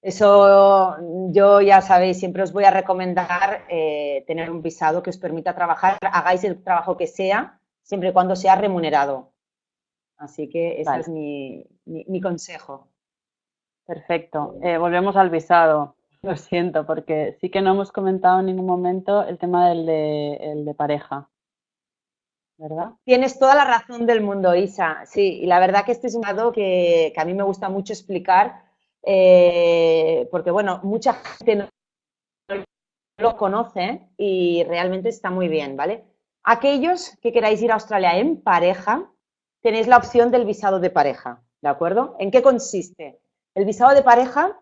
Eso yo ya sabéis, siempre os voy a recomendar eh, tener un visado que os permita trabajar, hagáis el trabajo que sea, siempre y cuando sea remunerado. Así que ese vale. es mi, mi, mi, consejo. Perfecto. Eh, volvemos al visado. Lo siento, porque sí que no hemos comentado en ningún momento el tema del de, el de pareja. ¿verdad? Tienes toda la razón del mundo, Isa. Sí, y la verdad que este es un lado que, que a mí me gusta mucho explicar, eh, porque, bueno, mucha gente no lo conoce y realmente está muy bien, ¿vale? Aquellos que queráis ir a Australia en pareja, tenéis la opción del visado de pareja, ¿de acuerdo? ¿En qué consiste? El visado de pareja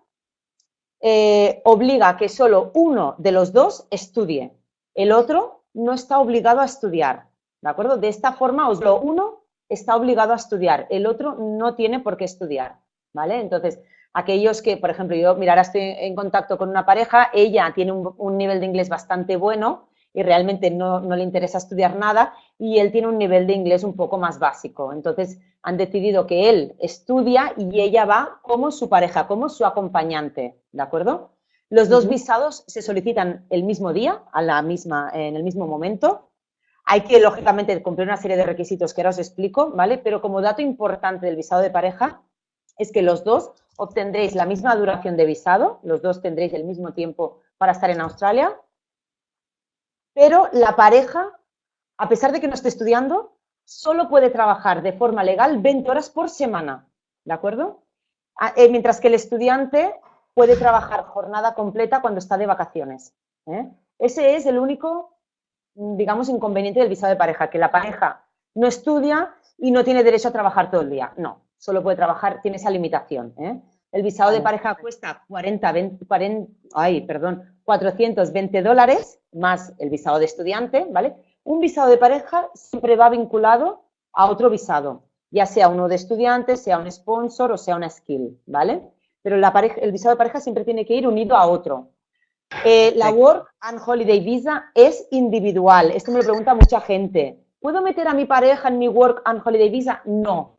eh, obliga a que solo uno de los dos estudie, el otro no está obligado a estudiar, ¿De acuerdo? De esta forma, os uno está obligado a estudiar, el otro no tiene por qué estudiar, ¿vale? Entonces, aquellos que, por ejemplo, yo, mira, ahora estoy en contacto con una pareja, ella tiene un, un nivel de inglés bastante bueno y realmente no, no, le interesa estudiar nada y él tiene un nivel de inglés un poco más básico. Entonces, han decidido que él estudia y ella va como su pareja, como su acompañante, ¿de acuerdo? Los dos uh -huh. visados se solicitan el mismo día, a la misma, en el mismo momento, hay que, lógicamente, cumplir una serie de requisitos que ahora os explico, ¿vale? Pero como dato importante del visado de pareja es que los dos obtendréis la misma duración de visado, los dos tendréis el mismo tiempo para estar en Australia, pero la pareja, a pesar de que no esté estudiando, solo puede trabajar de forma legal 20 horas por semana, ¿de acuerdo? Ah, eh, mientras que el estudiante puede trabajar jornada completa cuando está de vacaciones. ¿eh? Ese es el único, digamos, inconveniente del visado de pareja, que la pareja no estudia y no tiene derecho a trabajar todo el día. No, solo puede trabajar, tiene esa limitación. ¿eh? El visado de pareja cuesta 40, 40, ay, perdón, 420 dólares más el visado de estudiante, ¿vale? Un visado de pareja siempre va vinculado a otro visado, ya sea uno de estudiante, sea un sponsor o sea una skill, ¿vale? Pero la pareja, el visado de pareja siempre tiene que ir unido a otro. Eh, la Work and Holiday Visa es individual. Esto me lo pregunta mucha gente. ¿Puedo meter a mi pareja en mi Work and Holiday Visa? No.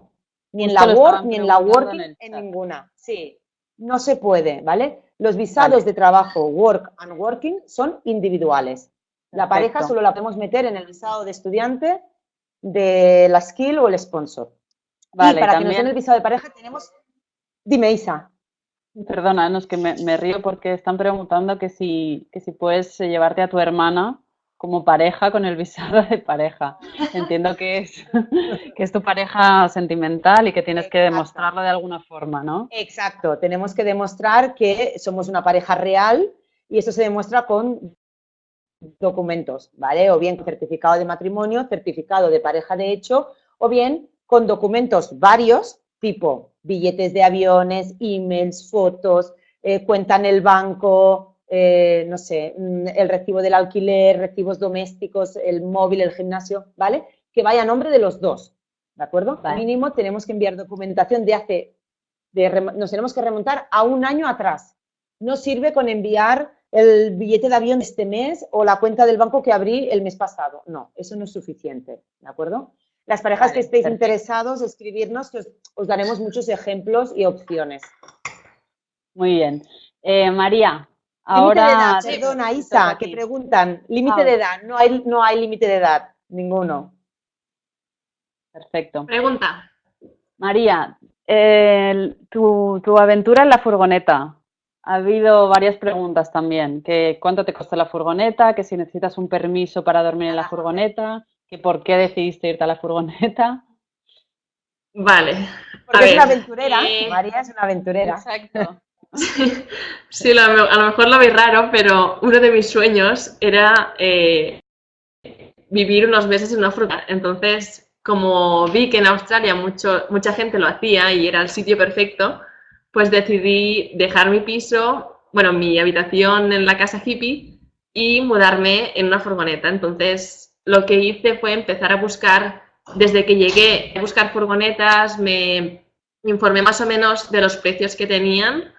Ni en la Work, ni en la Working, en, ninguna. Sí, no se puede, ¿vale? Los visados de trabajo, Work and Working, son individuales. La pareja solo la podemos meter en el visado de estudiante, de la skill o el sponsor. Vale, y para que nos den el visado de pareja tenemos... Dime, Isa. Perdona, no es que me, río porque están preguntando que si, que si puedes llevarte a tu hermana como pareja con el visado de pareja. Entiendo que es, que es tu pareja sentimental y que tienes que demostrarlo de alguna forma, ¿no? Exacto, tenemos que demostrar que somos una pareja real y eso se demuestra con documentos, ¿vale? O bien certificado de matrimonio, certificado de pareja de hecho, o bien con documentos varios, tipo billetes de aviones, emails, fotos, eh, cuenta en el banco, eh, no sé, mm, el recibo del alquiler, recibos domésticos, el móvil, el gimnasio, ¿vale? Que vaya a nombre de los dos, ¿de acuerdo? Mínimo tenemos que enviar documentación de hace, nos tenemos que remontar a un año atrás. No sirve con enviar el billete de avión de este mes o la cuenta del banco que abrí el mes pasado. No, eso no es suficiente, ¿de acuerdo? Las parejas que estéis interesados, escribirnos, que os, daremos muchos ejemplos y opciones. Muy bien. Eh, María, Ahora, de edad, perdona, Isa, que preguntan, límite de edad, no hay, no hay límite de edad, ninguno. Perfecto. Pregunta. María, tu, aventura en la furgoneta. Ha habido varias preguntas también, que cuánto te costó la furgoneta, que si necesitas un permiso para dormir en la furgoneta, que por qué decidiste irte a la furgoneta. Vale. Porque es una aventurera, eh, María es una aventurera. Exacto. Sí, a lo mejor lo veis raro, pero uno de mis sueños era eh, vivir unos meses en una fruta. Entonces, como vi que en Australia mucha gente lo hacía y era el sitio perfecto, pues decidí dejar mi piso, bueno, mi habitación en la casa hippie y mudarme en una furgoneta. Entonces, lo que hice fue empezar a buscar, desde que llegué a buscar furgonetas, me informé más o menos de los precios que tenían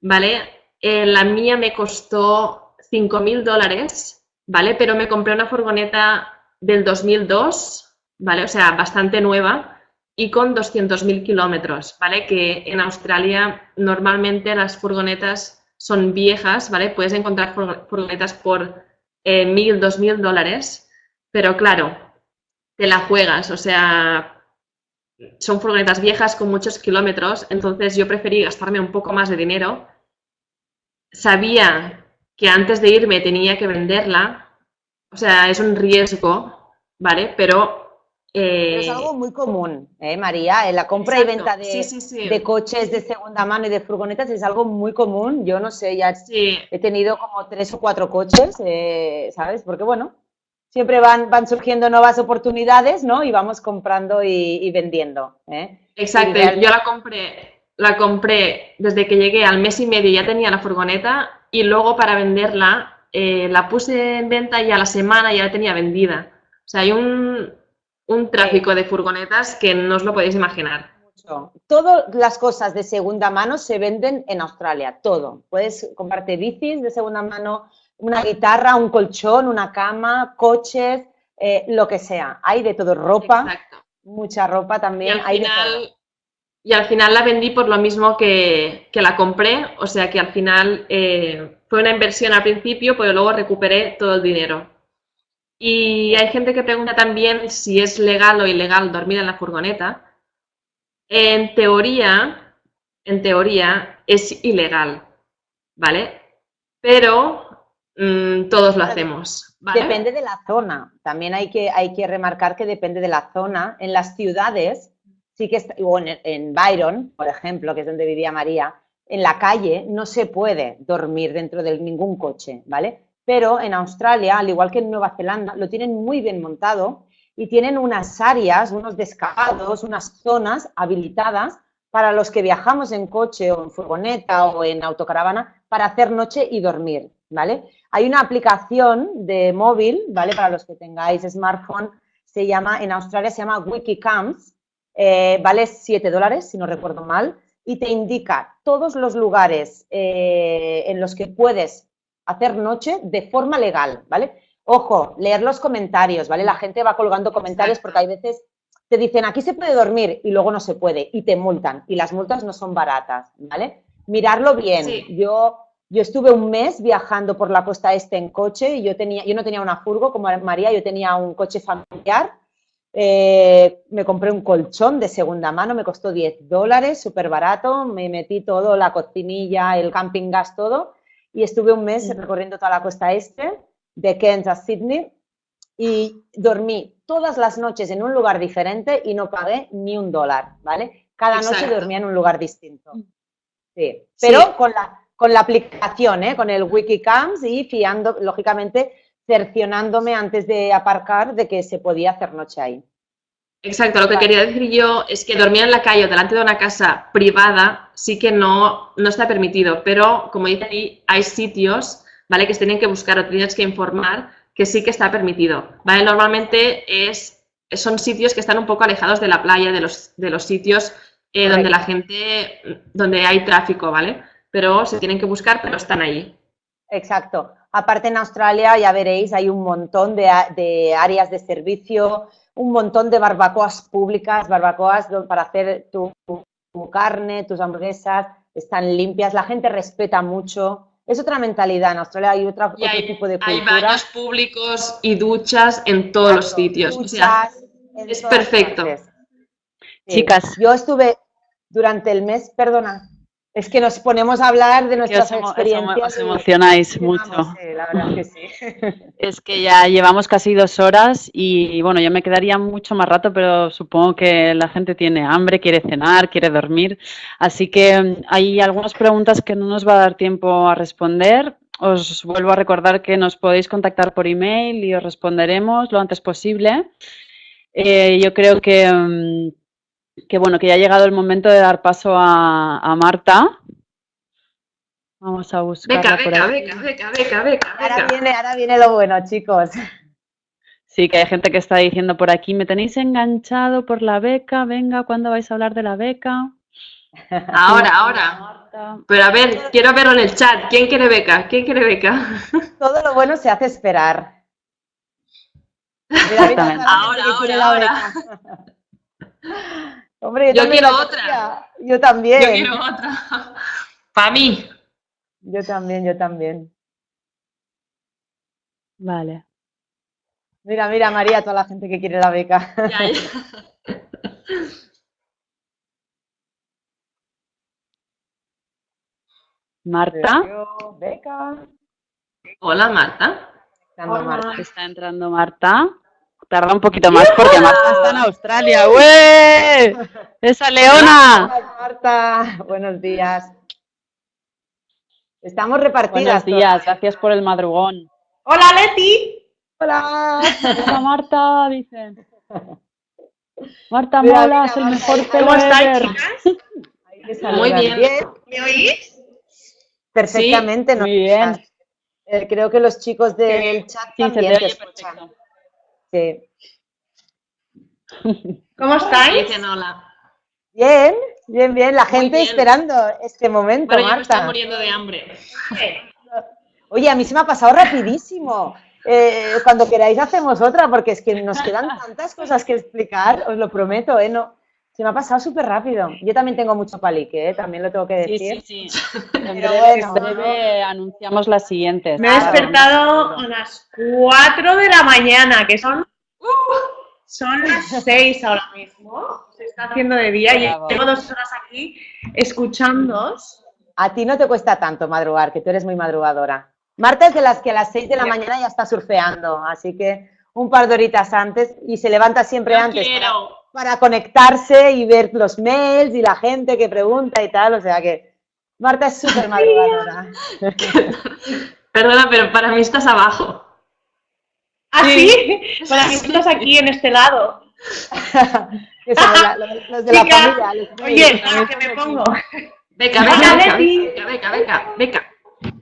¿vale? Eh, la mía me costó 5.000 dólares, ¿vale? Pero me compré una furgoneta del 2002, ¿vale? O sea, bastante nueva y con 200.000 kilómetros, ¿vale? Que en Australia normalmente las furgonetas son viejas, ¿vale? Puedes encontrar furgonetas por eh, 1.000, 2.000 dólares, pero claro, te la juegas, o sea, son furgonetas viejas con muchos kilómetros, entonces yo preferí gastarme un poco más de dinero. Sabía que antes de irme tenía que venderla, o sea, es un riesgo, ¿vale? Pero... es eh, algo muy común, ¿eh, María? En la compra y venta de, de, coches de segunda mano y de furgonetas es algo muy común. Yo no sé, ya he tenido como tres o cuatro coches, eh, ¿sabes? Porque bueno, siempre van, van surgiendo nuevas oportunidades, ¿no? Y vamos comprando y, vendiendo. ¿eh? Exacto, yo la compré, la compré desde que llegué al mes y medio, ya tenía la furgoneta y luego para venderla eh, la puse en venta y a la semana ya la tenía vendida. O sea, hay un, un tráfico de furgonetas que no os lo podéis imaginar. Todas las cosas de segunda mano se venden en Australia, todo. Puedes comprarte bicis de segunda mano, una guitarra, un colchón, una cama, coches, eh, lo que sea. Hay de todo, ropa, mucha ropa también. Y al, final, y al final la vendí por lo mismo que, la compré, o sea que al final eh, fue una inversión al principio, pero luego recuperé todo el dinero. Y hay gente que pregunta también si es legal o ilegal dormir en la furgoneta. En teoría, en teoría es ilegal, ¿vale? Pero Mm, todos lo hacemos. Depende de la zona. También hay que, hay que remarcar que depende de la zona. En las ciudades sí que, está- o en, Byron, por ejemplo, que es donde vivía María, en la calle no se puede dormir dentro de ningún coche, ¿vale? Pero en Australia, al igual que en Nueva Zelanda, lo tienen muy bien montado y tienen unas áreas, unos descabados, unas zonas habilitadas para los que viajamos en coche o en furgoneta o en autocaravana para hacer noche y dormir, ¿vale? Hay una aplicación de móvil, ¿vale? Para los que tengáis smartphone, se llama, en Australia se llama Wikicamps, eh, vale 7 dólares, si no recuerdo mal, y te indica todos los lugares eh, en los que puedes hacer noche de forma legal, ¿vale? Ojo, leer los comentarios, ¿vale? La gente va colgando comentarios porque hay veces te dicen aquí se puede dormir y luego no se puede y te multan y las multas no son baratas, ¿vale? Mirarlo bien. Sí. Yo, yo estuve un mes viajando por la costa este en coche y yo, tenía, yo no tenía una furgo como María, yo tenía un coche familiar. Eh, me compré un colchón de segunda mano, me costó 10 dólares, súper barato, me metí todo, la cocinilla, el camping gas, todo, y estuve un mes recorriendo toda la costa este, de Cairns a Sydney, y dormí todas las noches en un lugar diferente y no pagué ni un dólar, ¿vale? Cada noche dormía en un lugar distinto. Sí, pero Sí. Con, la, con la aplicación, ¿eh? con el Wikicams y fiando, lógicamente, cercionándome antes de aparcar de que se podía hacer noche ahí. Exacto, lo que quería decir yo es que dormir en la calle o delante de una casa privada sí que no, no está permitido, pero como dice ahí, hay sitios, ¿vale? Que se tienen que buscar o tienes que informar que sí que está permitido, ¿vale? Normalmente es, son sitios que están un poco alejados de la playa, de los, de los sitios eh, donde la gente, donde hay tráfico, ¿vale? Pero se tienen que buscar, pero están ahí. Exacto. Aparte en Australia, ya veréis, hay un montón de, áreas de servicio, un montón de barbacoas públicas, barbacoas para hacer tu, tu carne, tus hamburguesas, están limpias, la gente respeta mucho. Es otra mentalidad. En Australia hay otra, Y otro hay, tipo de hay cultura. baños públicos y duchas en todos los sitios. O sea, es perfecto. Sí. Chicas. Yo estuve durante el mes, perdona, es que nos ponemos a hablar de nuestras os, experiencias. os emocionáis y mucho. sí, la verdad es que sí. Es que ya llevamos casi dos horas y bueno, yo me quedaría mucho más rato, pero supongo que la gente tiene hambre, quiere cenar, quiere dormir. Así que mm, hay algunas preguntas que no nos va a dar tiempo a responder. Os vuelvo a recordar que nos podéis contactar por email y os responderemos lo antes posible. Eh, yo creo que, mm, que bueno, que ya ha llegado el momento de dar paso a, a Marta. Vamos a buscarla Beca, beca, beca, beca, beca, beca, Ahora viene, ahora viene lo bueno, chicos. Sí, que hay gente que está diciendo por aquí, me tenéis enganchado por la beca, venga, ¿cuándo vais a hablar de la beca? Ahora, ahora. Pero a ver, quiero verlo en el chat. ¿Quién quiere beca? ¿Quién quiere beca? Todo lo bueno se hace esperar. Mira, Ahora, ahora, beca. Hombre, yo, Yo también quiero otra. quería. Yo también. Yo quiero otra. Para mí. Yo también, yo también. Vale. Mira, mira, María, toda la gente que quiere la beca. Ya, ya. Marta, beca. Hola, Marta. Dando Marta. está entrando Marta. Tarda un poquito más porque Marta está en Australia. ¡Ué! ¡Esa leona! Hola, Marta, buenos días. Estamos repartidas. Buenos días, gracias por el madrugón. Hola Leti. Hola. Hola Marta, dicen. Marta Mira, Mola mira, es el Marta, mejor ¿cómo pelo ¿Cómo estáis, chicas? Muy bien. ¿Me oís? Perfectamente. ¿no? Muy bien. Eh, creo que los chicos del chat Sí, se también te te escuchan. perfecto. Sí. ¿Cómo estáis? Dicen hola. Bien, bien, bien. La gente bien. esperando este momento, Bueno, yo me estoy Marta. muriendo de hambre. Oye, a mí se me ha pasado rapidísimo. Eh, cuando queráis hacemos otra, porque es que nos quedan tantas cosas que explicar, os lo prometo, ¿eh? No, se me ha pasado súper rápido. Yo también tengo mucho palique, ¿eh? También lo tengo que Sí, decir. sí, sí. En Pero breve, bueno. en breve anunciamos las siguientes. Me he despertado a las 4 de la mañana, que son, son las 6 ahora mismo. Se está haciendo de día Bravo. y llevo dos horas aquí escuchándoos. A ti no te cuesta tanto madrugar, que tú eres muy madrugadora. Marta es de las que a las 6 de la mañana ya está surfeando, así que un par de horitas antes y se levanta siempre No antes. quiero para conectarse y ver los mails y la gente que pregunta y tal, o sea que Marta es súper madrugadora. Perdona, pero para mí estás abajo. ¿Ah, sí? Para mí estás aquí en este lado. Eso, los de la familia. Los oye, ¿a qué me pongo? Beca, beca, beca, beca, beca, beca.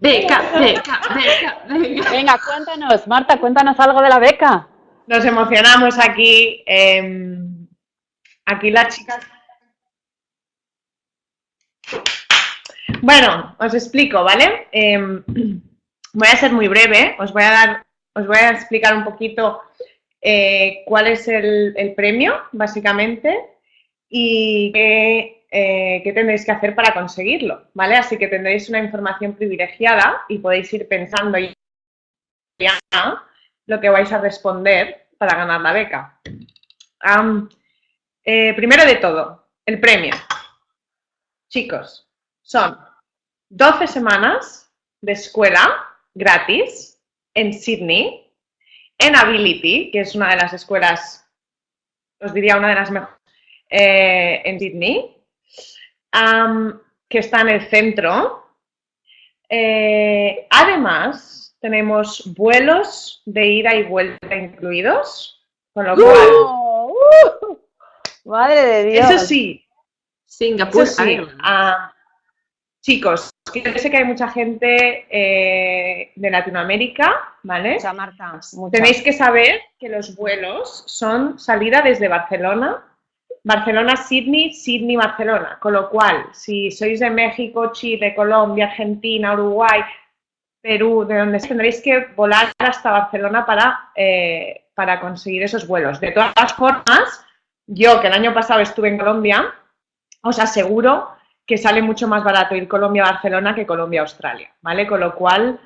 Beca, beca, beca. Venga, cuéntanos, Marta, cuéntanos algo de la beca. Nos emocionamos aquí. Em, aquí las chicas. Bueno, os explico, ¿vale? Em, voy a ser muy breve. Os voy a dar, os voy a explicar un poquito eh, cuál es el, premio, básicamente, y qué, eh, tendréis que hacer para conseguirlo, ¿vale? Así que tendréis una información privilegiada y podéis ir pensando ya lo que vais a responder para ganar la beca. Eh, primero de todo, el premio. Chicos, son 12 semanas de escuela gratis en Sydney, en Ability, que es una de las escuelas, os diría una de las mejores eh, en Sydney, que está en el centro. Eh, además, tenemos vuelos de ida y vuelta incluidos, con lo cual, ¡Uh! Madre de Dios. eso sí, Singapur eso sí, ah, chicos, yo sé que hay mucha gente eh, de Latinoamérica, ¿vale? Mucha, Marta. mucha. Tenéis que saber que los vuelos son salida desde Barcelona, Barcelona-Sydney, Sydney-Barcelona. Con lo cual, si sois de México, Chile, Colombia, Argentina, Uruguay, Perú, de donde tendréis que volar hasta Barcelona para, eh, para conseguir esos vuelos. De todas formas, yo que el año pasado estuve en Colombia, os aseguro que sale mucho más barato ir Colombia-Barcelona que Colombia-Australia, ¿vale? Con lo cual,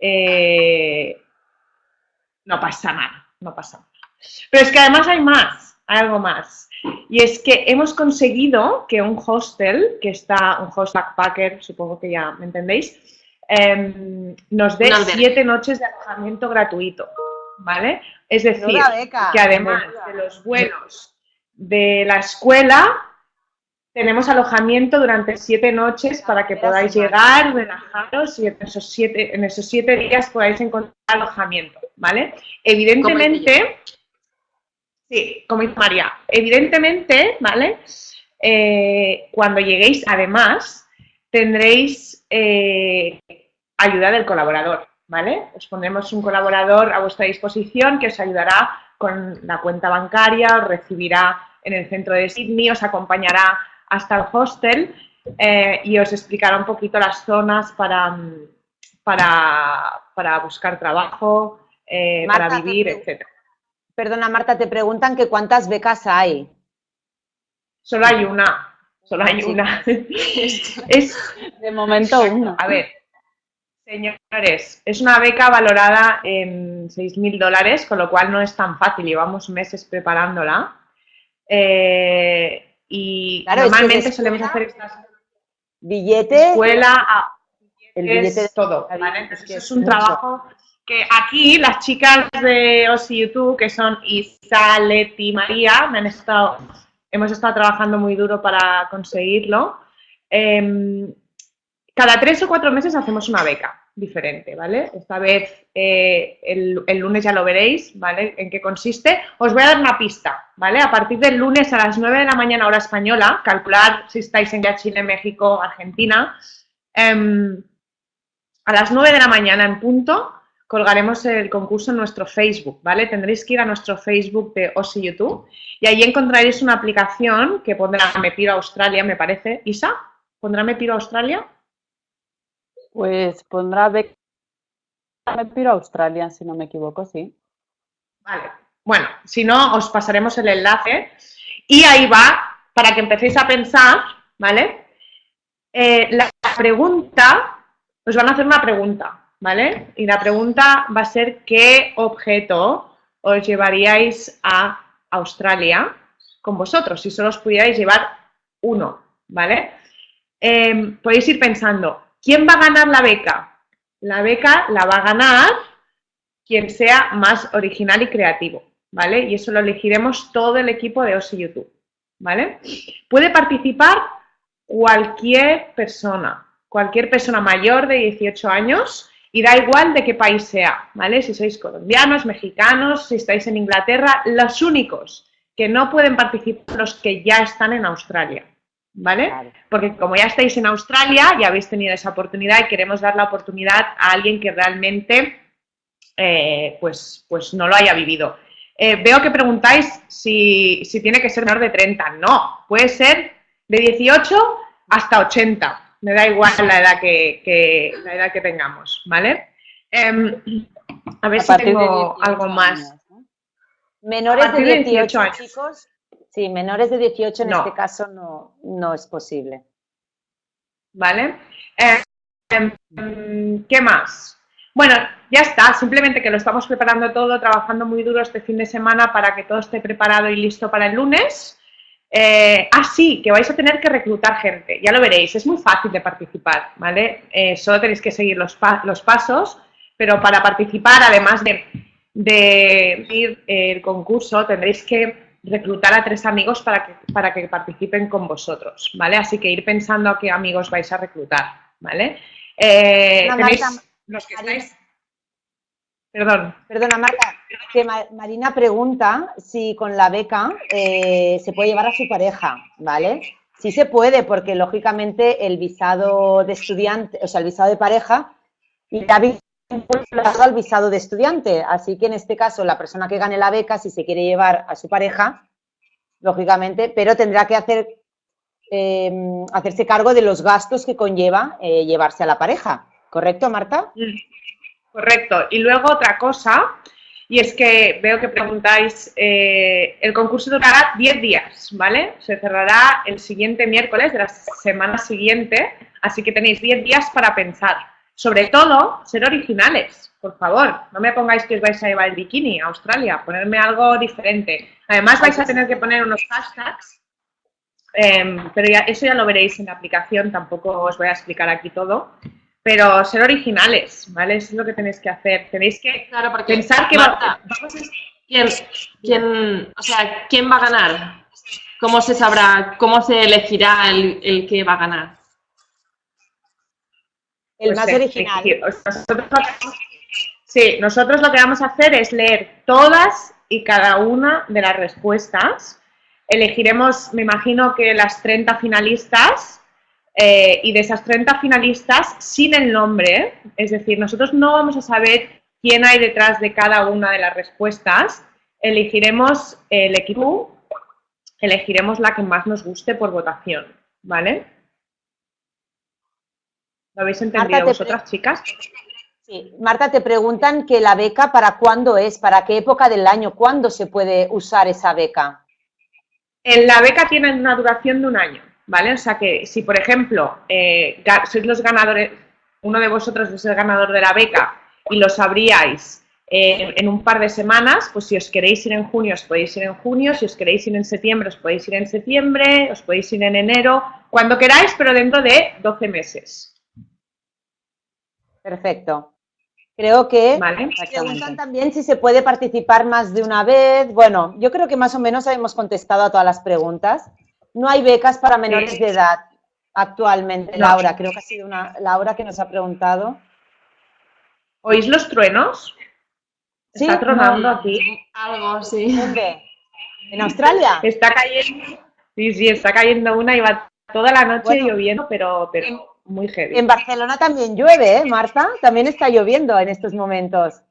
eh, no pasa nada, no pasa nada. Pero es que además hay más, hay algo más. Y es que hemos conseguido que un hostel, que está, un host backpacker, supongo que ya me entendéis, em, nos dé siete noches de alojamiento gratuito, ¿vale? Es decir, beca. que además de los vuelos de la escuela, tenemos alojamiento durante siete noches para que podáis llegar, relajaros y en esos siete, en esos siete días podáis encontrar alojamiento, ¿vale? Evidentemente, sí, como dice María, evidentemente, ¿vale? Eh, cuando lleguéis, además, tendréis eh, ayuda del colaborador, ¿vale? Os pondremos un colaborador a vuestra disposición que os ayudará con la cuenta bancaria, os recibirá en el centro de Sydney, os acompañará hasta el hostel eh, y os explicará un poquito las zonas para, mm, para, para buscar trabajo, eh, Marta, para vivir, etc. Perdona, Marta, te preguntan que cuántas becas hay. Solo hay una, solo hay Sí. una. es, De momento uno. A ver, señores, es una beca valorada en 6.000 dólares, con lo cual no es tan fácil, llevamos meses preparándola. Eh, y Claro, es que normalmente solemos hacer estas Billete. escuela, a- El billete de todo, Entonces, que es es un mucho. trabajo que aquí las chicas de OSI YouTube, que son Isa, Leti, María, me han estado, hemos estado trabajando muy duro para conseguirlo. Em, cada tres o cuatro meses hacemos una beca diferente, ¿vale? Esta vez eh, el, lunes ya lo veréis, ¿vale? En qué consiste. Os voy a dar una pista, ¿vale? A partir del lunes a las 9 de la mañana hora española, calcular si estáis en ya Chile, México, Argentina, em, a las 9 de la mañana en punto colgaremos el concurso en nuestro Facebook, ¿vale? Tendréis que ir a nuestro Facebook de OSI YouTube y ahí encontraréis una aplicación que pondrá Me Piro Australia, me parece. Isa, ¿pondrá Me Piro Australia? Pues pondrá beca. Me piro a Australia, si no me equivoco, sí. Vale. Bueno, si no, os pasaremos el enlace y ahí va para que empecéis a pensar, ¿vale? Eh, la pregunta, os van a hacer una pregunta, ¿vale? Y la pregunta va a ser ¿qué objeto os llevaríais a Australia con vosotros? Si solo os pudierais llevar uno, ¿vale? Eh, podéis ir pensando, ¿quién va a ganar la beca? La beca la va a ganar quien sea más original y creativo, ¿vale? Y eso lo elegiremos todo el equipo de OSI YouTube, ¿vale? Puede participar cualquier persona, cualquier persona mayor de 18 años y da igual de qué país sea, ¿vale? Si sois colombianos, mexicanos, si estáis en Inglaterra, los únicos que no pueden participar los que ya están en Australia, ¿vale? Porque como ya estáis en Australia, ya habéis tenido esa oportunidad y queremos dar la oportunidad a alguien que realmente eh, pues, pues no lo haya vivido. Eh, veo que preguntáis si, tiene que ser menor de 30. No, puede ser de 18 hasta 80. Me da igual la edad que, la edad que tengamos, ¿vale? Em, a ver si tengo algo más. Menores de 18, años. chicos. Sí, menores de 18 en este caso no, no es posible. ¿Vale? Em, ¿Qué más? Bueno, ya está, simplemente que lo estamos preparando todo, trabajando muy duro este fin de semana para que todo esté preparado y listo para el lunes. Eh, ah, sí, que vais a tener que reclutar gente, ya lo veréis, es muy fácil de participar, ¿vale? Eh, solo tenéis que seguir los, los, pasos, pero para participar, además de, de ir eh, el concurso, tendréis que reclutar a tres amigos para que, para que participen con vosotros, ¿vale? Así que ir pensando a qué amigos vais a reclutar, ¿vale? tenéis los que estáis Perdón. Perdona, Marta, que Marina pregunta si con la beca eh, se puede llevar a su pareja, ¿vale? Sí se puede, porque lógicamente el visado de estudiante, o sea, el visado de pareja, irá vinculado al visado de estudiante. Así que en este caso, la persona que gane la beca, si se quiere llevar a su pareja, lógicamente, pero tendrá que hacer, eh, hacerse cargo de los gastos que conlleva eh, llevarse a la pareja. ¿Correcto, Marta? Correcto. Y luego otra cosa, y es que veo que preguntáis, eh, el concurso durará 10 días, ¿vale? Se cerrará el siguiente miércoles de la semana siguiente, así que tenéis 10 días para pensar. Sobre todo, ser originales, por favor. No me pongáis que os vais a llevar el bikini a Australia, ponerme algo diferente. Además vais a tener que poner unos hashtags, em, pero ya, eso ya lo veréis en la aplicación, tampoco os voy a explicar aquí todo pero ser originales, ¿vale? Eso es lo que tenéis que hacer. Tenéis que pensar que ¿quién, o sea, ¿quién va a ganar? ¿Cómo se sabrá, cómo se elegirá el, que va a ganar? El pues más original. sí, nosotros lo que vamos a hacer es leer todas y cada una de las respuestas. Elegiremos, me imagino que las 30 finalistas eh, y de esas 30 finalistas, sin el nombre, es decir, nosotros no vamos a saber quién hay detrás de cada una de las respuestas, elegiremos el equipo, elegiremos la que más nos guste por votación, ¿vale? ¿Lo habéis entendido vosotras, chicas? Sí, Marta, te preguntan que la beca para cuándo es, para qué época del año, cuándo se puede usar esa beca. En la beca tiene una duración de un año. ¿vale? O sea que si, por ejemplo, eh, sois los ganadores, uno de vosotros es el ganador de la beca y lo sabríais eh, en un par de semanas, pues si os queréis ir en junio, os podéis ir en junio, si os queréis ir en septiembre, os podéis ir en septiembre, os podéis ir en enero, cuando queráis, pero dentro de 12 meses. Perfecto. Creo que vale, preguntan también si se puede participar más de una vez. Bueno, yo creo que más o menos hemos contestado a todas las preguntas. No hay becas para menores de edad actualmente, Laura. Creo que ha sido una Laura que nos ha preguntado. ¿Oís los truenos? ¿Sí? Está tronando aquí. Algo, sí. ¿Dónde? ¿En Australia? Está cayendo. Sí, sí, está cayendo una y va toda la noche lloviendo, pero, pero muy heavy. En Barcelona también llueve, ¿eh, Marta? También está lloviendo en estos momentos.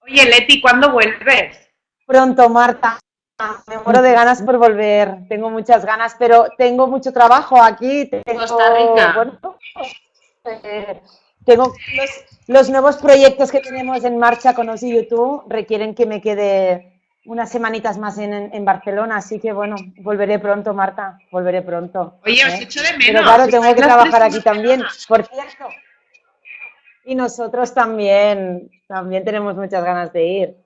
Oye, Leti, ¿cuándo vuelves? Pronto, Marta. Me muero de ganas por volver, tengo muchas ganas, pero tengo mucho trabajo aquí. Tengo, Costa Rica. Eh, tengo los, nuevos proyectos que tenemos en marcha con Osi YouTube requieren que me quede unas semanitas más en, Barcelona, así que bueno, volveré pronto, Marta, volveré pronto. Oye, os ¿eh? echo de menos. Pero claro, tengo que trabajar aquí también, por cierto. Y nosotros también, también tenemos muchas ganas de ir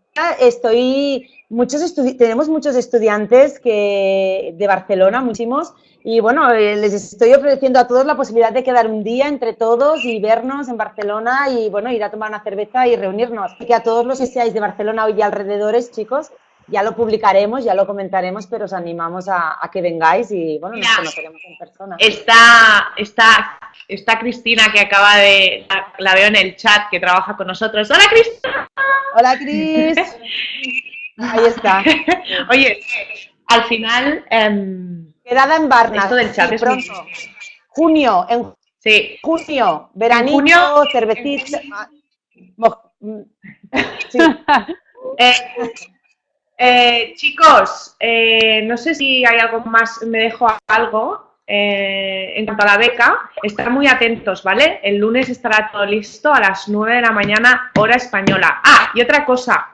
estoy, muchos tenemos muchos estudiantes que, de Barcelona, muchísimos, y bueno, eh, les estoy ofreciendo a todos la posibilidad de quedar un día entre todos y vernos en Barcelona y bueno, ir a tomar una cerveza y reunirnos. Así que a todos los que seáis de Barcelona y alrededores, chicos, ya lo publicaremos, ya lo comentaremos, pero os animamos a, que vengáis y bueno, nos conoceremos en persona. Está, está, está Cristina que acaba de, la, veo en el chat, que trabaja con nosotros. ¡Hola Cristina! ¡Hola Cris! Ahí está. Oye, al final... Eh, Quedada en Barna. Esto del chat es pronto. Junio, en sí. junio, veranito, junio, cervecita. Mm, sí. eh, eh, chicos, eh, no sé si hay algo más, me dejo algo eh, en cuanto a la beca. Estar muy atentos, ¿vale? El lunes estará todo listo a las 9 de la mañana, hora española. Ah, y otra cosa,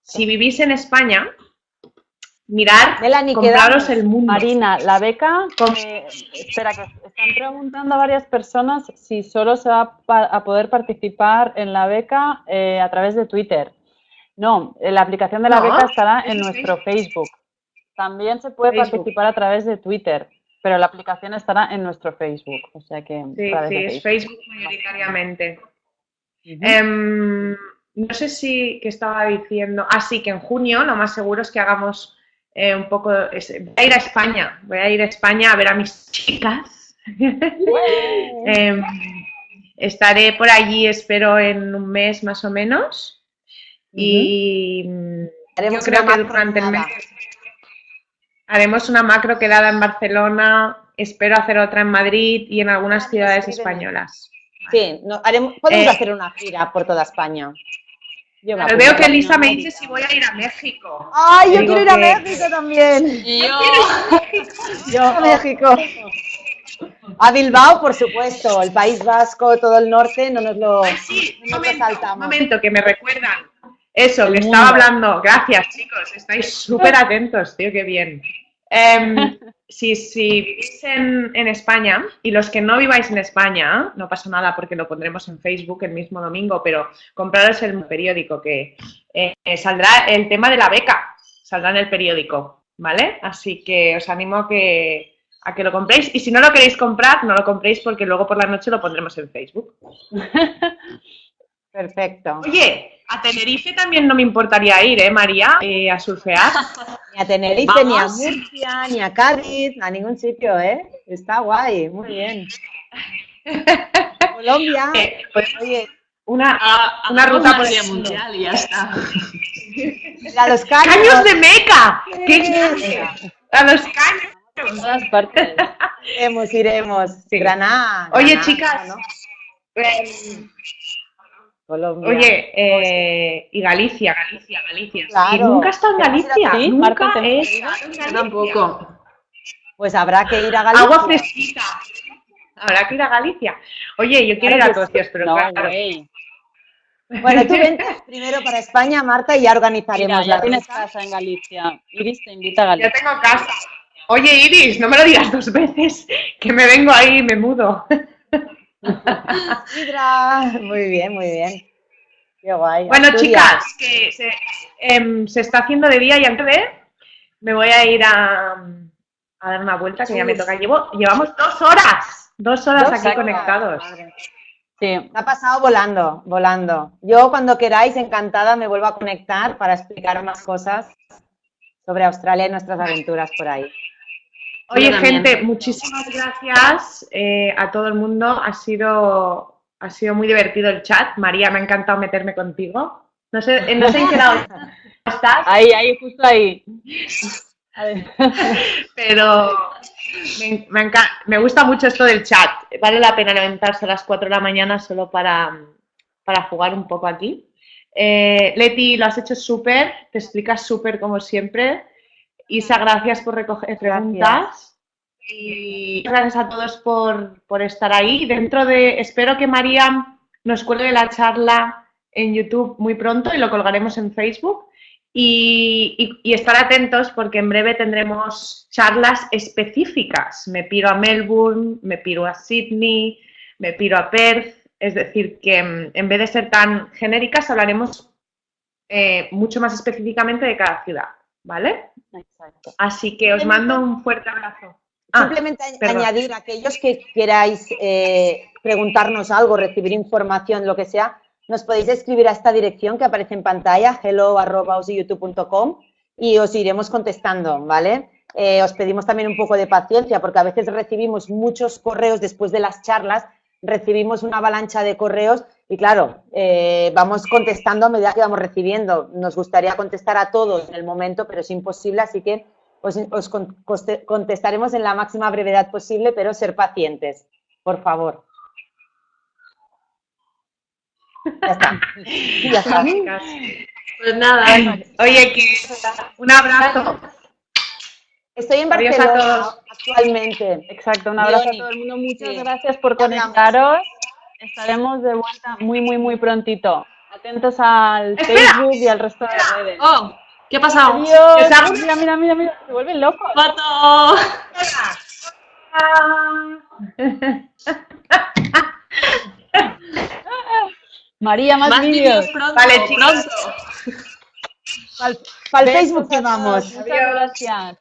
si vivís en España, mirar, compraros el mundo. Marina, la beca, espera, que están preguntando a varias personas si solo se va a poder participar en la beca a través de Twitter. No, la aplicación de la beca estará en nuestro Facebook. También se puede participar a través de Twitter, pero la aplicación estará en nuestro Facebook. O sea que. Sí, sí, es Facebook mayoritariamente. Em, no sé si que estaba diciendo. Ah, sí, que en junio lo más seguro es que hagamos eh, un poco. voy a ir a España. Voy a ir a España a ver a mis chicas. Em, estaré por allí, espero, en un mes más o menos. Y haremos yo creo que durante el mes haremos una macro quedada en Barcelona, espero hacer otra en Madrid y en algunas ciudades españolas. Sí, haremos, podemos eh, hacer una gira por toda España. Yo veo que Elisa me dice si voy a ir a México. ¡Ay, yo quiero ir a México también! Yo. yo a México. A Bilbao, por supuesto, el País Vasco, todo el norte, no nos lo, sí, saltamos. Un momento, que me recuerdan. Eso, que estaba hablando. Gracias, chicos. Estáis súper atentos, tío, qué bien. Em, si, vivís en, España y los que no viváis en España, no pasa nada porque lo pondremos en Facebook el mismo domingo, pero compraros el periódico que eh, saldrá el tema de la beca, saldrá en el periódico, ¿vale? Así que os animo a que, a que lo compréis y si no lo queréis comprar, no lo compréis porque luego por la noche lo pondremos en Facebook. Perfecto. Oye, a Tenerife también no me importaría ir, ¿eh, María? Eh, a surfear. Ni a Tenerife, ni a Murcia, ni a Cádiz, a ningún sitio, ¿eh? Está guay, muy bien. Colombia. Eh, pues, oye, una, una ruta por el mundial y ya está. A los caños. ¡Caños de Meca! ¿Qué A los caños. En todas partes. Iremos, iremos. Granada. Oye, chicas. ¿no? Oye, eh, y Galicia, Galicia, Galicia. ¿Y nunca está en Galicia. ¿Sí? Nunca es. Tampoco. Pues habrá que ir a Galicia. Agua fresquita. Habrá que ir a Galicia. Oye, yo quiero ir a Tocios, pero no, claro. Bueno, tú vente primero para España, Marta, y ya organizaremos ya tienes casa en Galicia. Iris te invita a Galicia. Ya tengo casa. Oye, Iris, no me lo digas dos veces, que me vengo ahí y me mudo. Muy bien, muy bien. Qué guay. Bueno, chicas, que em, se, está haciendo de día y antes de me voy a ir a, dar una vuelta que ya me toca. Llevo, llevamos dos horas, dos horas aquí conectados. Sí. ha pasado volando, volando. Yo cuando queráis, encantada, me vuelvo a conectar para explicar más cosas sobre Australia y nuestras aventuras por ahí. Oye, gente, muchísimas gracias eh, a todo el mundo. Ha sido, ha sido muy divertido el chat. María, me ha encantado meterme contigo. No sé, no sé en qué lado estás. Ahí, ahí, justo ahí. Pero me, me, gusta mucho esto del chat. Vale la pena levantarse a las 4 de la mañana solo para, para jugar un poco aquí. Eh, Leti, lo has hecho súper, te explicas súper como siempre. Isa, gracias por recoger preguntas. Y gracias a todos por, estar ahí. Dentro de, espero que María nos cuelgue la charla en YouTube muy pronto y lo colgaremos en Facebook. Y, estar atentos porque en breve tendremos charlas específicas. Me piro a Melbourne, me piro a Sydney, me piro a Perth. Es decir, que mm, en vez de ser tan genéricas, hablaremos eh, mucho más específicamente de cada ciudad. ¿Vale? Exacto. Así que os mando un fuerte abrazo. Ah, Simplemente añadir, aquellos que queráis eh, preguntarnos algo, recibir información, lo que sea, nos podéis escribir a esta dirección que aparece en pantalla, hello.youtube.com y os iremos contestando, ¿vale? Eh, os pedimos también un poco de paciencia porque a veces recibimos muchos correos después de las charlas, recibimos una avalancha de correos y claro, eh, vamos contestando a medida que vamos recibiendo. Nos gustaría contestar a todos en el momento, pero es imposible, así que os, os contestaremos en la máxima brevedad posible, pero ser pacientes, por favor. Ya está. Ya está. Pues nada. Oye, que un abrazo. Estoy en Adiós Barcelona a todos. actualmente. Exacto, un abrazo Leoni. a todo el mundo. Muchas Sí. gracias por conectaros. Estaremos de vuelta muy, muy, muy prontito. Atentos al Espera. Facebook y al resto de redes. Oh, ¿qué ha pasado? Adiós. ¿Os hago- Mira, mira, mira, mira. Se vuelven locos. ¡Foto! María, más, Más vídeos. Vale, chicos. Para el Facebook que vamos. Muchas gracias.